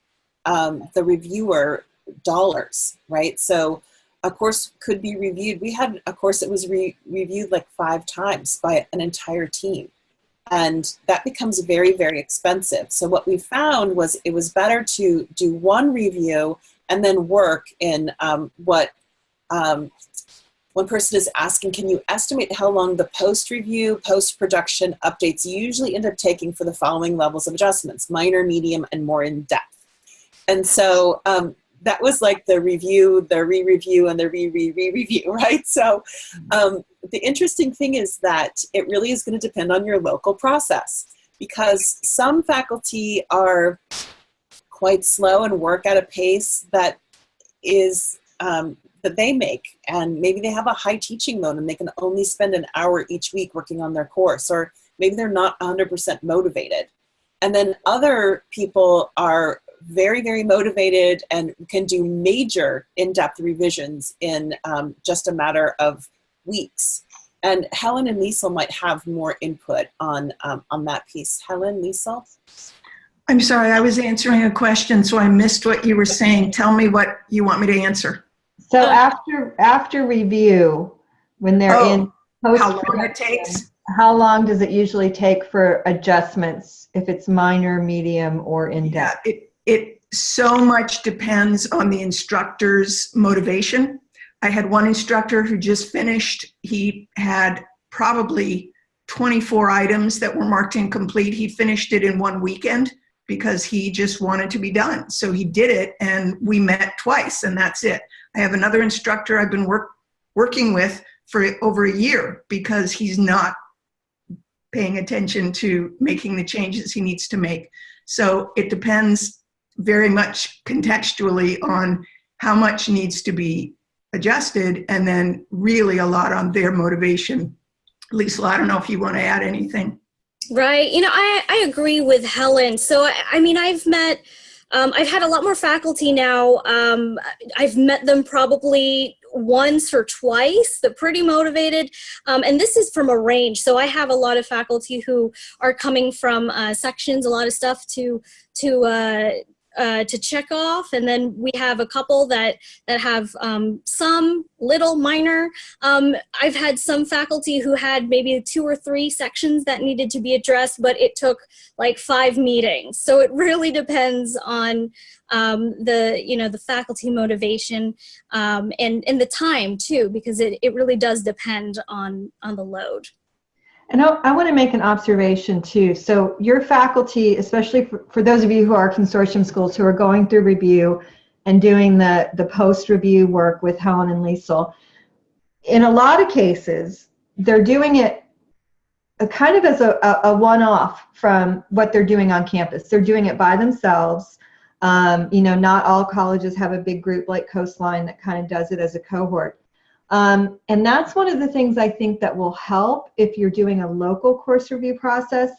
um, the reviewer dollars, right? So a course could be reviewed. We had a course that was re reviewed like five times by an entire team. And that becomes very, very expensive. So what we found was it was better to do one review and then work in um, what um, one person is asking, can you estimate how long the post-review, post-production updates usually end up taking for the following levels of adjustments, minor, medium, and more in-depth? And so um, that was like the review, the re-review, and the re-re-re-review, right? So um, the interesting thing is that it really is going to depend on your local process because some faculty are quite slow and work at a pace that is um, that they make and maybe they have a high teaching load and they can only spend an hour each week working on their course or maybe they're not 100% motivated. And then other people are very, very motivated and can do major in-depth revisions in um, just a matter of weeks. And Helen and Liesel might have more input on, um, on that piece. Helen, Liesel? I'm sorry, I was answering a question, so I missed what you were saying. Tell me what you want me to answer. So after after review, when they're Oh, in post How long it takes? how long does it usually take for adjustments if it's minor, medium, or in Yeah, depth? it, it so much depends on the instructor's motivation. I had one instructor who just finished, he had probably 24 items that were marked incomplete. He finished it in one weekend because he just wanted to be done. So he did it and we met twice and that's it. I have another instructor I've been work, working with for over a year because he's not paying attention to making the changes he needs to make. So it depends very much contextually on how much needs to be adjusted and then really a lot on their motivation. Lisa, I don't know if you want to add anything. Right. You know, I, I agree with Helen. So, I, I mean, I've met, um, I've had a lot more faculty now. Um, I've met them probably once or twice. They're pretty motivated. Um, and this is from a range. So I have a lot of faculty who are coming from uh, sections, a lot of stuff to, to, uh, uh, to check off, and then we have a couple that that have um, some little minor. Um, I've had some faculty who had maybe two or three sections that needed to be addressed, but it took like five meetings. So it really depends on um, the you know the faculty motivation um, and and the time too, because it it really does depend on on the load. And I, I want to make an observation too. So your faculty, especially for, for those of you who are consortium schools who are going through review and doing the, the post-review work with Helen and Liesel, in a lot of cases, they're doing it kind of as a, a, a one-off from what they're doing on campus. They're doing it by themselves. Um, you know, not all colleges have a big group like Coastline that kind of does it as a cohort. Um, and that's one of the things I think that will help if you're doing a local course review process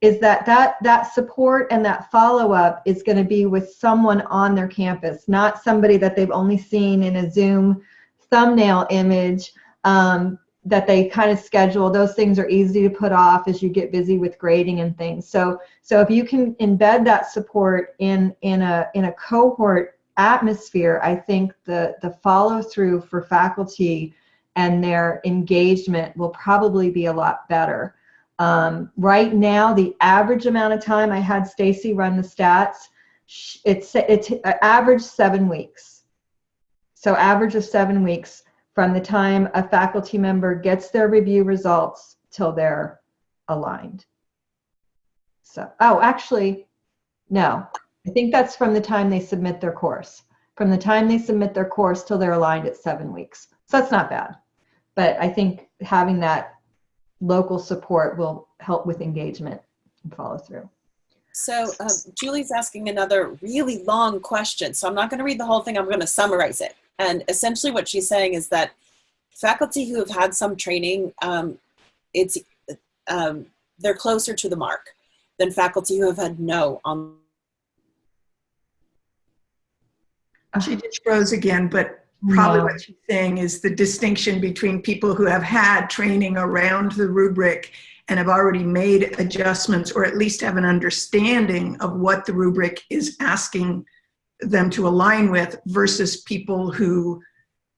is that that, that support and that follow-up is going to be with someone on their campus, not somebody that they've only seen in a Zoom thumbnail image um, that they kind of schedule. Those things are easy to put off as you get busy with grading and things. So, so if you can embed that support in, in, a, in a cohort atmosphere, I think the, the follow through for faculty and their engagement will probably be a lot better. Um, right now, the average amount of time I had Stacy run the stats, it's, it's average seven weeks. So average of seven weeks from the time a faculty member gets their review results till they're aligned. So, oh, actually, no, I think that's from the time they submit their course. From the time they submit their course till they're aligned at seven weeks. So that's not bad. But I think having that local support will help with engagement and follow through. So um, Julie's asking another really long question. So I'm not going to read the whole thing. I'm going to summarize it. And essentially what she's saying is that faculty who have had some training, um, it's um, they're closer to the mark than faculty who have had no on She uh-huh. just froze again, but probably what she's saying is the distinction between people who have had training around the rubric and have already made adjustments or at least have an understanding of what the rubric is asking them to align with versus people who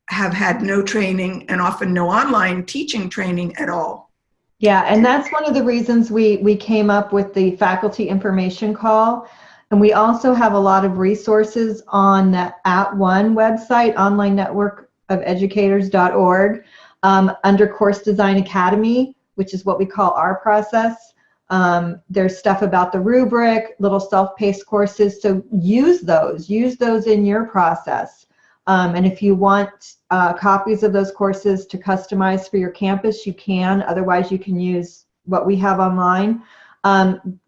have had no training and often no online teaching training at all. Yeah, and that's one of the reasons we, we came up with the faculty information call and we also have a lot of resources on the @ONE website, online network of educators.org, um, under Course Design Academy, which is what we call our process. Um, there's stuff about the rubric, little self-paced courses. So use those, use those in your process. Um, and if you want uh, copies of those courses to customize for your campus, you can. Otherwise, you can use what we have online. Um,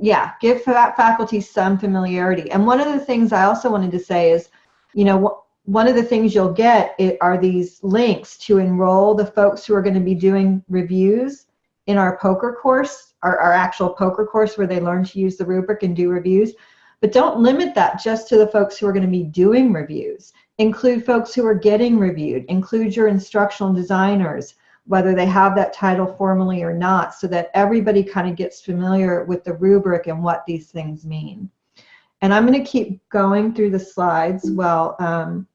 yeah, give faculty some familiarity. And one of the things I also wanted to say is, you know, one of the things you'll get are these links to enroll the folks who are going to be doing reviews in our POCR course, our, our actual POCR course where they learn to use the rubric and do reviews. But don't limit that just to the folks who are going to be doing reviews. Include folks who are getting reviewed. Include your instructional designers whether they have that title formally or not, so that everybody kind of gets familiar with the rubric and what these things mean. And I'm going to keep going through the slides while um,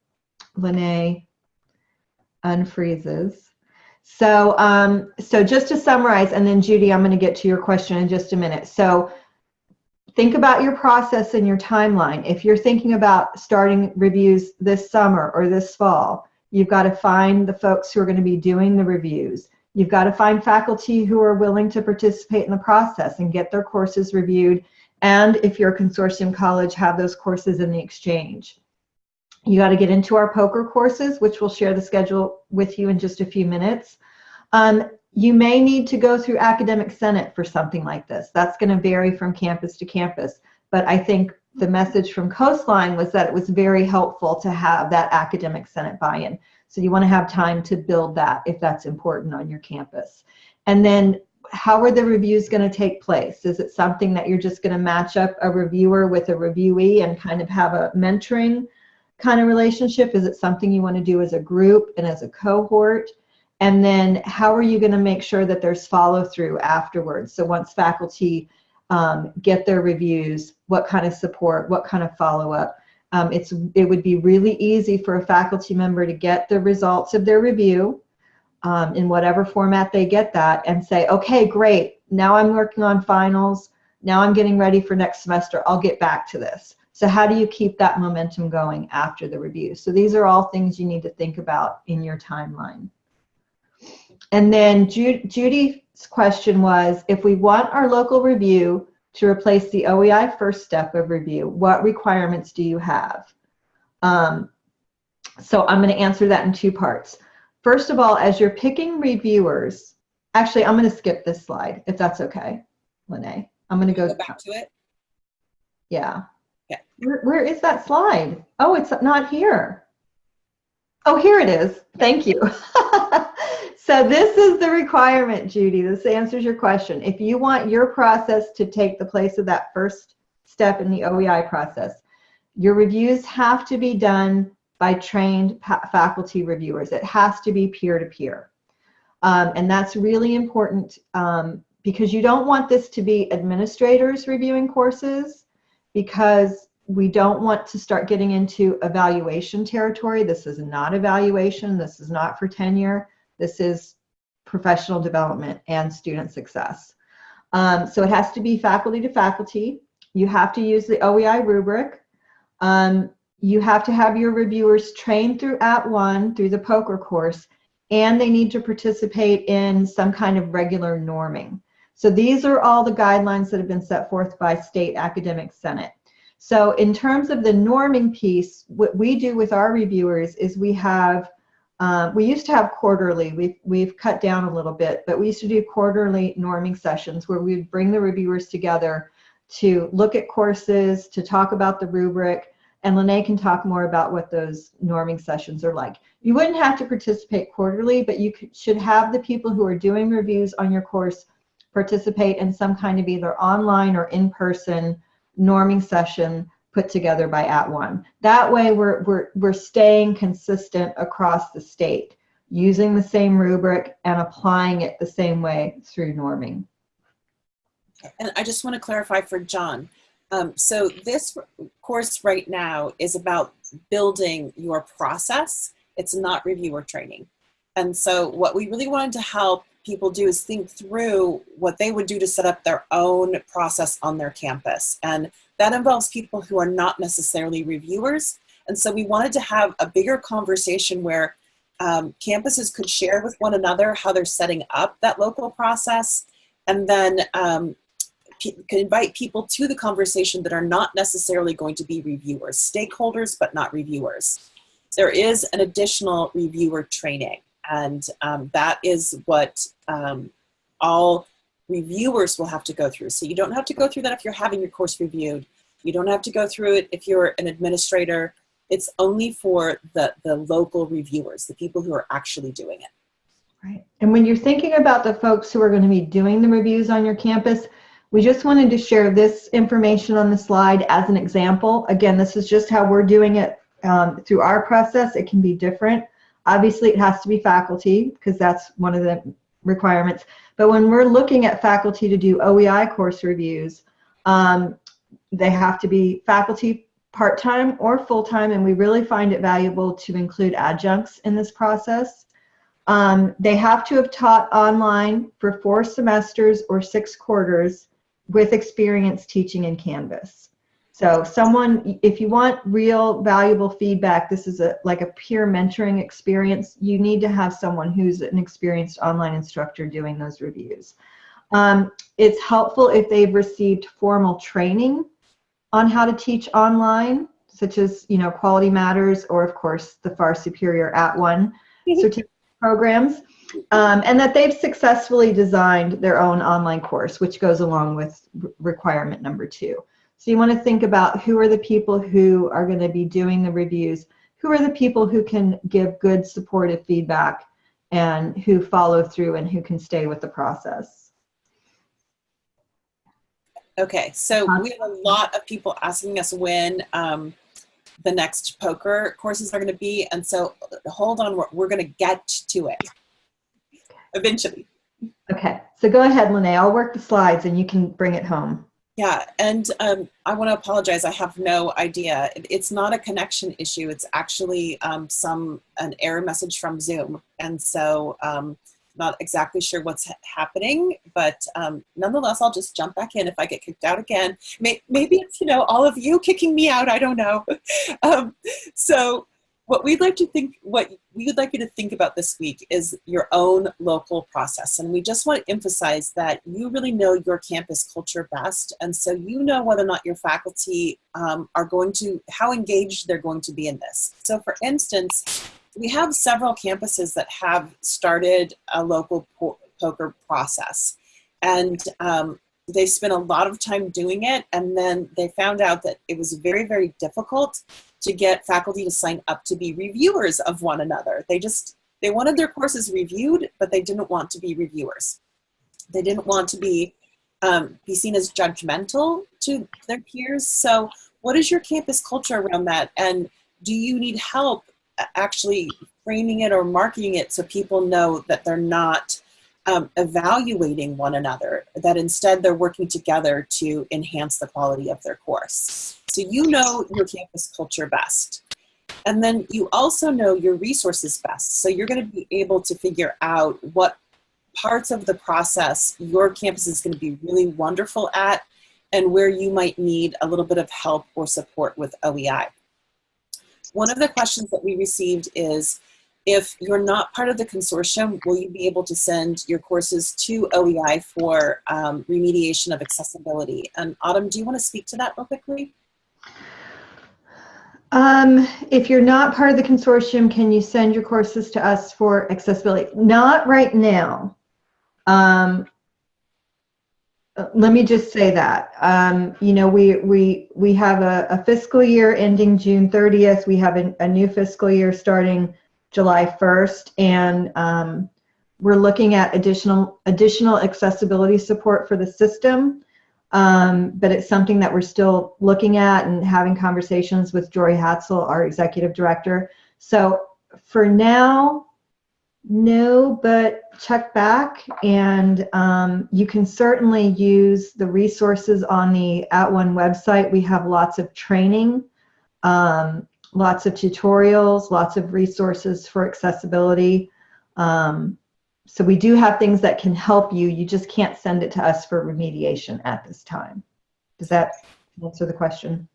Lene unfreezes. So, um, so just to summarize, and then Judy, I'm going to get to your question in just a minute. So think about your process and your timeline. If you're thinking about starting reviews this summer or this fall, You've got to find the folks who are going to be doing the reviews. You've got to find faculty who are willing to participate in the process and get their courses reviewed. And if you're a consortium college, have those courses in the exchange. You got to get into our POCR courses, which we'll share the schedule with you in just a few minutes. Um, you may need to go through academic senate for something like this. That's going to vary from campus to campus. But I think the message from Coastline was that it was very helpful to have that academic senate buy-in. So you want to have time to build that if that's important on your campus. And then how are the reviews going to take place? Is it something that you're just going to match up a reviewer with a reviewee and kind of have a mentoring kind of relationship? Is it something you want to do as a group and as a cohort? And then how are you going to make sure that there's follow through afterwards? So once faculty um, get their reviews, what kind of support, what kind of follow-up. Um, it's it would be really easy for a faculty member to get the results of their review um, in whatever format they get that and say, okay, great, now I'm working on finals, now I'm getting ready for next semester, I'll get back to this. So how do you keep that momentum going after the review? So these are all things you need to think about in your timeline. And then Ju Judy question was, if we want our local review to replace the OEI first step of review, what requirements do you have? Um, so I'm going to answer that in two parts. First of all, as you're picking reviewers, Actually, I'm going to skip this slide if that's okay, Lene. I'm going to Go go, back to it. yeah. Yeah. Where, where is that slide? Oh, it's not here. Oh, here it is. Thank you. so this is the requirement, Judy. This answers your question. If you want your process to take the place of that first step in the OEI process, your reviews have to be done by trained faculty reviewers. It has to be peer-to-peer. Um, and that's really important um, because you don't want this to be administrators reviewing courses because we don't want to start getting into evaluation territory. This is not evaluation. This is not for tenure. This is professional development and student success. Um, so it has to be faculty to faculty. You have to use the OEI rubric. Um, you have to have your reviewers trained through at @ONE through the POCR course, and they need to participate in some kind of regular norming. So these are all the guidelines that have been set forth by State Academic Senate. So in terms of the norming piece, what we do with our reviewers is we have, uh, we used to have quarterly, we've, we've cut down a little bit, but we used to do quarterly norming sessions where we'd bring the reviewers together to look at courses, to talk about the rubric, and Lene can talk more about what those norming sessions are like. You wouldn't have to participate quarterly, but you could, should have the people who are doing reviews on your course participate in some kind of either online or in-person norming session put together by At @ONE. That way we're, we're, we're staying consistent across the state, using the same rubric and applying it the same way through norming. And I just want to clarify for John. Um, so this course right now is about building your process. It's not reviewer training. And so what we really wanted to help people do is think through what they would do to set up their own process on their campus. And that involves people who are not necessarily reviewers. And so we wanted to have a bigger conversation where um, campuses could share with one another how they're setting up that local process and then um, can invite people to the conversation that are not necessarily going to be reviewers, stakeholders, but not reviewers. There is an additional reviewer training, and um, that is what um, all reviewers will have to go through. So you don't have to go through that if you're having your course reviewed. You don't have to go through it if you're an administrator. It's only for the, the local reviewers, the people who are actually doing it. Right. And when you're thinking about the folks who are going to be doing the reviews on your campus, we just wanted to share this information on the slide as an example. Again, this is just how we're doing it um, through our process. It can be different. Obviously, it has to be faculty because that's one of the requirements. But when we're looking at faculty to do OEI course reviews, um, they have to be faculty part-time or full-time, and we really find it valuable to include adjuncts in this process. Um, they have to have taught online for four semesters or six quarters with experience teaching in Canvas. So someone, if you want real valuable feedback, this is a like a peer mentoring experience, you need to have someone who's an experienced online instructor doing those reviews. Um, it's helpful if they've received formal training on how to teach online, such as, you know, Quality Matters or of course the far superior At @ONE certificate programs um, and that they've successfully designed their own online course, which goes along with requirement number two. So you want to think about who are the people who are going to be doing the reviews, who are the people who can give good supportive feedback and who follow through and who can stay with the process. Okay, so we have a lot of people asking us when um, the next POCR courses are going to be, and so hold on, we're, we're going to get to it eventually. Okay, so go ahead, Lene. I'll work the slides and you can bring it home. Yeah, and um, I want to apologize. I have no idea. It's not a connection issue. It's actually um, some an error message from Zoom, and so um, not exactly sure what's ha happening. But um, nonetheless, I'll just jump back in if I get kicked out again. May maybe it's you know all of you kicking me out. I don't know. Um, so what we'd like to think, what we would like you to think about this week is your own local process. And we just want to emphasize that you really know your campus culture best. And so you know whether or not your faculty um, are going to, how engaged they're going to be in this. So for instance, we have several campuses that have started a local POCR process. And um, they spent a lot of time doing it, and then they found out that it was very, very difficult to get faculty to sign up to be reviewers of one another. They just, they wanted their courses reviewed, but they didn't want to be reviewers. They didn't want to be, um, be seen as judgmental to their peers. So what is your campus culture around that? And do you need help actually framing it or marketing it so people know that they're not um, evaluating one another, that instead they're working together to enhance the quality of their course. So you know your campus culture best. And then you also know your resources best. So you're going to be able to figure out what parts of the process your campus is going to be really wonderful at and where you might need a little bit of help or support with OEI. One of the questions that we received is, if you're not part of the consortium, will you be able to send your courses to OEI for um, remediation of accessibility? And Autumn, do you want to speak to that real quickly? Um, if you're not part of the consortium, can you send your courses to us for accessibility? Not right now. Um, let me just say that. Um, you know, we, we, we have a, a, fiscal year ending June 30th. We have a, a new fiscal year starting July 1st, and um, we're looking at additional, additional accessibility support for the system. Um, but it's something that we're still looking at and having conversations with Jory Hadsell, our executive director. So for now, no, but check back and um, you can certainly use the resources on the @ONE website. We have lots of training, um, lots of tutorials, lots of resources for accessibility. Um, so we do have things that can help you. You just can't send it to us for remediation at this time. Does that answer the question?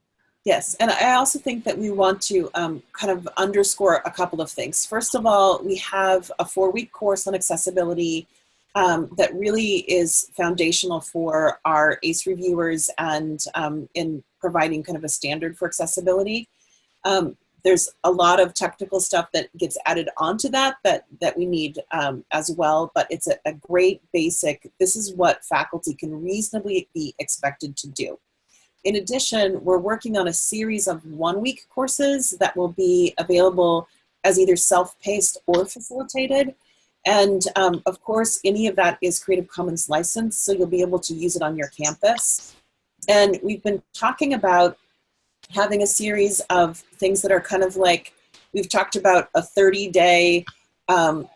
Yes, and I also think that we want to um, kind of underscore a couple of things. First of all, we have a four-week course on accessibility um, that really is foundational for our ACE reviewers and um, in providing kind of a standard for accessibility. Um, there's a lot of technical stuff that gets added onto that that, that we need um, as well, but it's a, a great basic, this is what faculty can reasonably be expected to do. In addition, we're working on a series of one-week courses that will be available as either self-paced or facilitated. And um, of course, any of that is Creative Commons licensed, so you'll be able to use it on your campus. And we've been talking about having a series of things that are kind of like, we've talked about a 30 day um,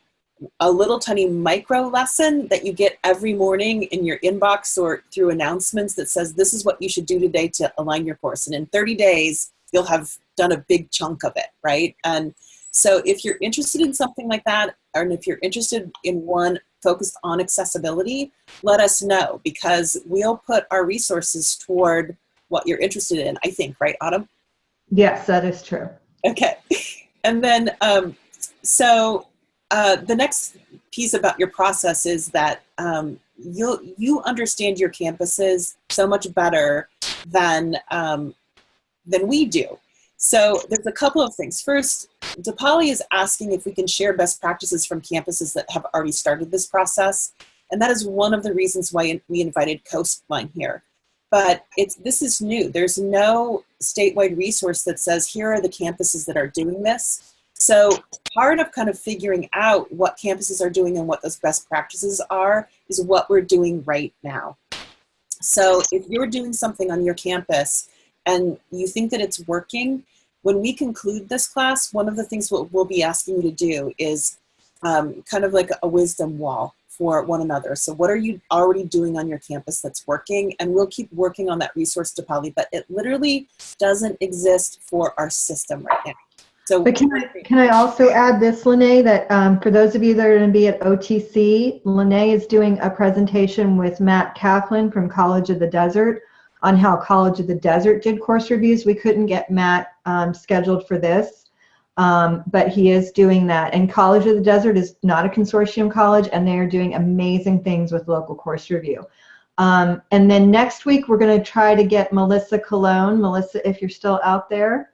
a little tiny micro lesson that you get every morning in your inbox or through announcements that says this is what you should do today to align your course. And in 30 days, you'll have done a big chunk of it, right? And so if you're interested in something like that, and if you're interested in one focused on accessibility, let us know because we'll put our resources toward what you're interested in, I think, right, Autumn? Yes, that is true. Okay. And then, um, so uh, the next piece about your process is that um, you you understand your campuses so much better than um, than we do. So there's a couple of things. First, DePauli is asking if we can share best practices from campuses that have already started this process. And that is one of the reasons why we invited Coastline here. But it's, this is new. There's no statewide resource that says, here are the campuses that are doing this. So part of kind of figuring out what campuses are doing and what those best practices are is what we're doing right now. So if you're doing something on your campus and you think that it's working, when we conclude this class, one of the things we'll, we'll be asking you to do is um, kind of like a wisdom wall for one another. So what are you already doing on your campus that's working? And we'll keep working on that resource DePauli, but it literally doesn't exist for our system right now. So but can I, can I also add this, Lene, that um, for those of you that are going to be at OTC, Lene is doing a presentation with Matt Kaplan from College of the Desert on how College of the Desert did course reviews. We couldn't get Matt um, scheduled for this, um, but he is doing that. And College of the Desert is not a consortium college, and they are doing amazing things with local course review. Um, and then next week, we're going to try to get Melissa Cologne. Melissa, if you're still out there,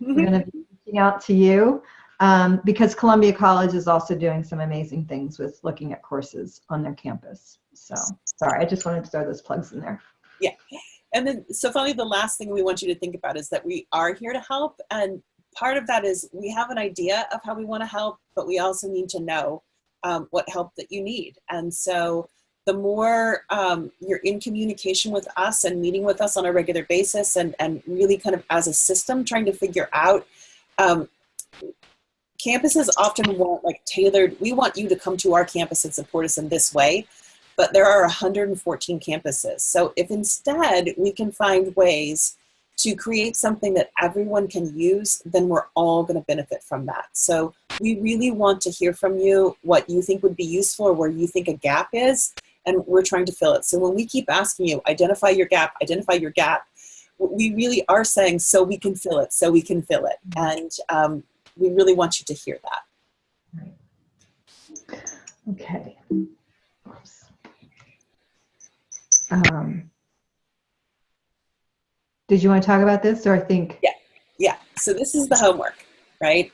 we're going to be reaching out to you. um, because Columbia College is also doing some amazing things with looking at courses on their campus. So sorry, I just wanted to throw those plugs in there. Yeah. And then, so finally, the last thing we want you to think about is that we are here to help. And part of that is we have an idea of how we want to help, but we also need to know um, what help that you need. And so the more um, you're in communication with us and meeting with us on a regular basis and, and really kind of as a system trying to figure out um, campuses often want like tailored we want you to come to our campus and support us in this way but there are 114 campuses so if instead we can find ways to create something that everyone can use then we're all going to benefit from that. So we really want to hear from you what you think would be useful or where you think a gap is and we're trying to fill it. So when we keep asking you identify your gap identify your gap we really are saying so we can fill it so we can fill it. And um, we really want you to hear that. Okay. Um, did you want to talk about this or I think? Yeah, yeah. So this is the homework, right?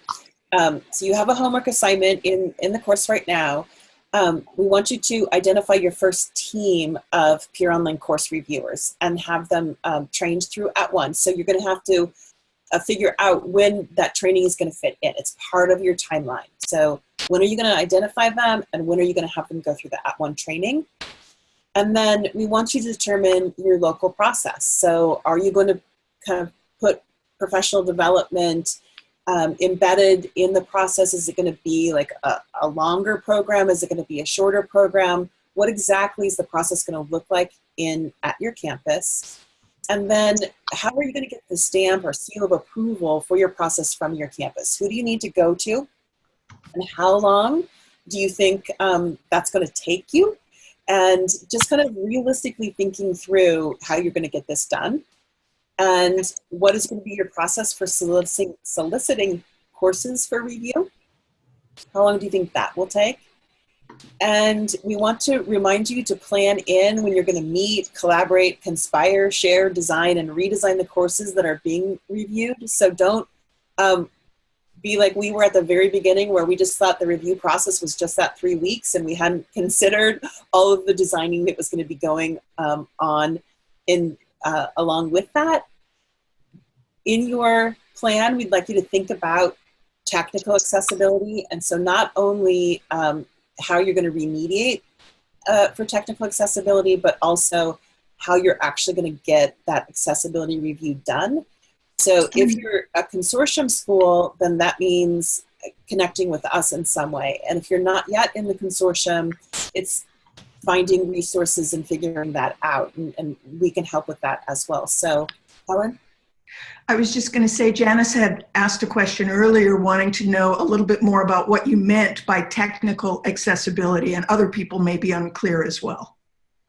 Um, so you have a homework assignment in, in the course right now. Um, we want you to identify your first team of peer online course reviewers and have them um, trained through at once. So you're going to have to uh, figure out when that training is going to fit in. It's part of your timeline. So when are you going to identify them and when are you going to have them go through the @ONE training? And then we want you to determine your local process. So are you going to kind of put professional development um, embedded in the process? Is it going to be like a, a longer program? Is it going to be a shorter program? What exactly is the process going to look like in at your campus? And then how are you going to get the stamp or seal of approval for your process from your campus? Who do you need to go to? And how long do you think um, that's going to take you? And just kind of realistically thinking through how you're going to get this done. And what is going to be your process for soliciting, soliciting courses for review? How long do you think that will take? And we want to remind you to plan in when you're going to meet, collaborate, conspire, share, design, and redesign the courses that are being reviewed. So don't um, be like we were at the very beginning where we just thought the review process was just that three weeks and we hadn't considered all of the designing that was going to be going um, on in uh, along with that. In your plan, we'd like you to think about technical accessibility. And so not only um, how you're going to remediate uh, for technical accessibility, but also how you're actually going to get that accessibility review done. So if mm-hmm. you're a consortium school, then that means connecting with us in some way. And if you're not yet in the consortium, it's finding resources and figuring that out. And, and we can help with that as well. So, Helen? I was just going to say, Janice had asked a question earlier wanting to know a little bit more about what you meant by technical accessibility, and other people may be unclear as well.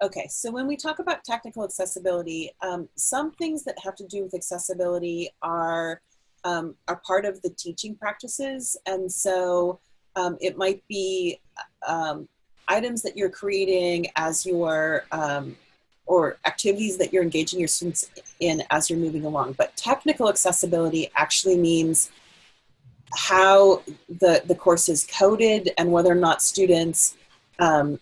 Okay, so when we talk about technical accessibility, um, some things that have to do with accessibility are, um, are part of the teaching practices, and so um, it might be um, items that you're creating as you're um, or activities that you're engaging your students in as you're moving along. But technical accessibility actually means how the, the course is coded and whether or not students um,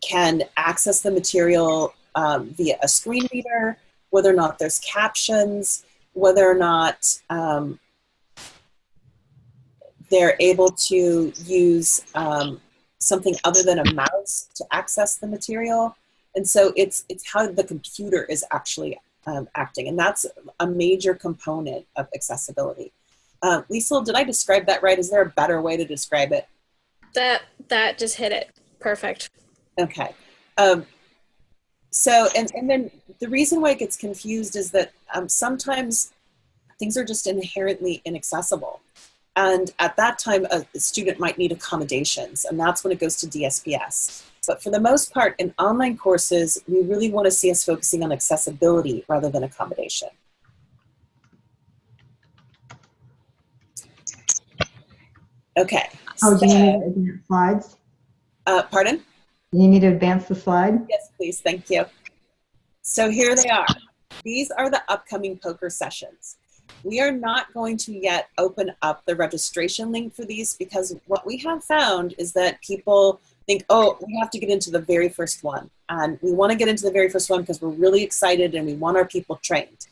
can access the material um, via a screen reader, whether or not there's captions, whether or not um, they're able to use um, something other than a mouse to access the material. And so it's, it's how the computer is actually um, acting. And that's a major component of accessibility. Uh, Lisa, did I describe that right? Is there a better way to describe it? That, that just hit it. Perfect. Okay. Um, so, and, and then the reason why it gets confused is that um, sometimes things are just inherently inaccessible. And at that time, a, a student might need accommodations, and that's when it goes to DSPS. But for the most part, in online courses, we really want to see us focusing on accessibility rather than accommodation. Okay. Oh, do you advance slides? Uh, pardon? You need to advance the slide? Yes, please. Thank you. So here they are. These are the upcoming POCR sessions. we are not going to yet open up the registration link for these because what we have found is that people think, oh, we have to get into the very first one. And we want to get into the very first one because we're really excited and we want our people trained.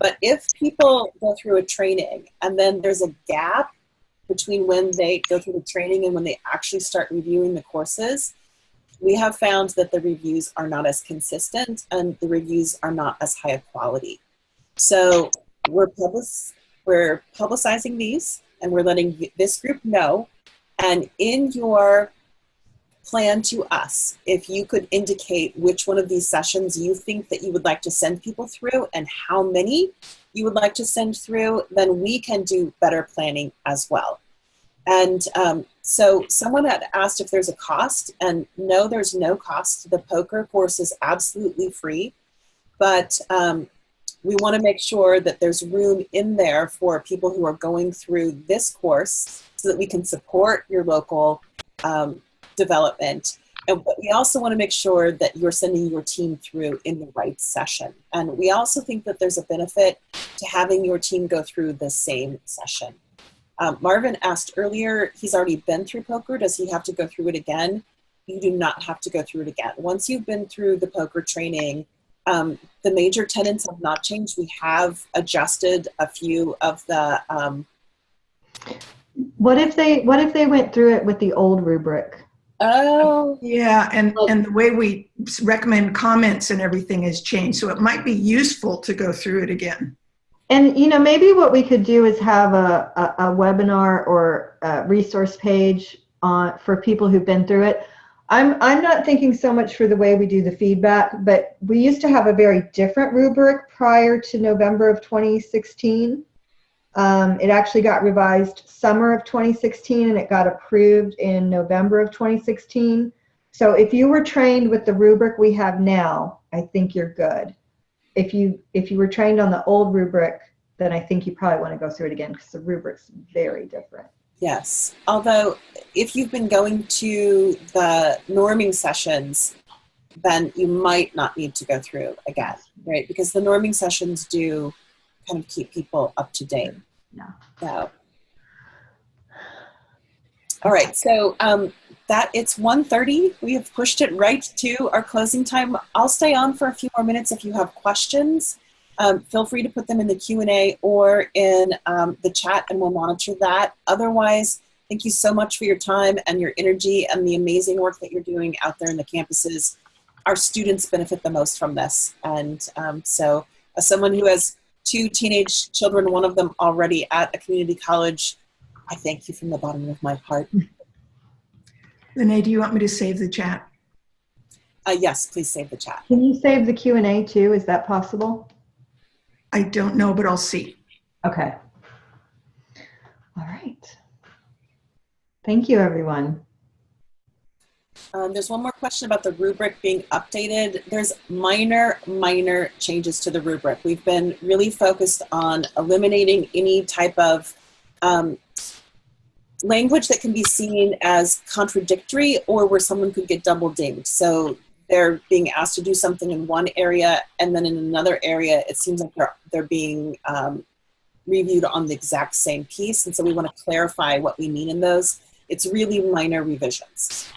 But if people go through a training and then there's a gap between when they go through the training and when they actually start reviewing the courses, we have found that the reviews are not as consistent and the reviews are not as high a quality. So we're, public, we're publicizing these and we're letting this group know. And in your plan to us, if you could indicate which one of these sessions you think that you would like to send people through and how many you would like to send through, then we can do better planning as well. And um, so someone had asked if there's a cost, and no, there's no cost. The POCR course is absolutely free, but um, we want to make sure that there's room in there for people who are going through this course so that we can support your local um, development. And we also want to make sure that you're sending your team through in the right session. And we also think that there's a benefit to having your team go through the same session. Um, Marvin asked earlier, he's already been through POCR. Does he have to go through it again? You do not have to go through it again. Once you've been through the POCR training, um, the major tenants have not changed. We have adjusted a few of the. Um, what if they What if they went through it with the old rubric? Oh. Yeah, and, and the way we recommend comments and everything has changed. So it might be useful to go through it again. And you know, maybe what we could do is have a, a, a webinar or a resource page on for people who've been through it. I'm I'm not thinking so much for the way we do the feedback, but we used to have a very different rubric prior to November of 2016. Um, it actually got revised summer of 2016 and it got approved in November of 2016. So if you were trained with the rubric we have now, I think you're good. If you if you were trained on the old rubric, then I think you probably want to go through it again because the rubric's very different. Yes. Although if you've been going to the norming sessions, then you might not need to go through again, right? Because the norming sessions do kind of keep people up to date. Yeah. So, all right. So um, that it's 1.30. We have pushed it right to our closing time. I'll stay on for a few more minutes if you have questions. Um, feel free to put them in the Q&A or in um, the chat and we'll monitor that. Otherwise, thank you so much for your time and your energy and the amazing work that you're doing out there in the campuses. Our students benefit the most from this. And um, so as someone who has two teenage children, one of them already at a community college. I thank you from the bottom of my heart. Lene, do you want me to save the chat? Uh, yes, please save the chat. Can you save the Q&A too? Is that possible? I don't know, but I'll see. Okay. All right. Thank you, everyone. Um, there's one more question about the rubric being updated. There's minor, minor changes to the rubric. We've been really focused on eliminating any type of um, language that can be seen as contradictory or where someone could get double dinged. So they're being asked to do something in one area and then in another area, it seems like they're, they're being um, reviewed on the exact same piece. And so we want to clarify what we mean in those. It's really minor revisions.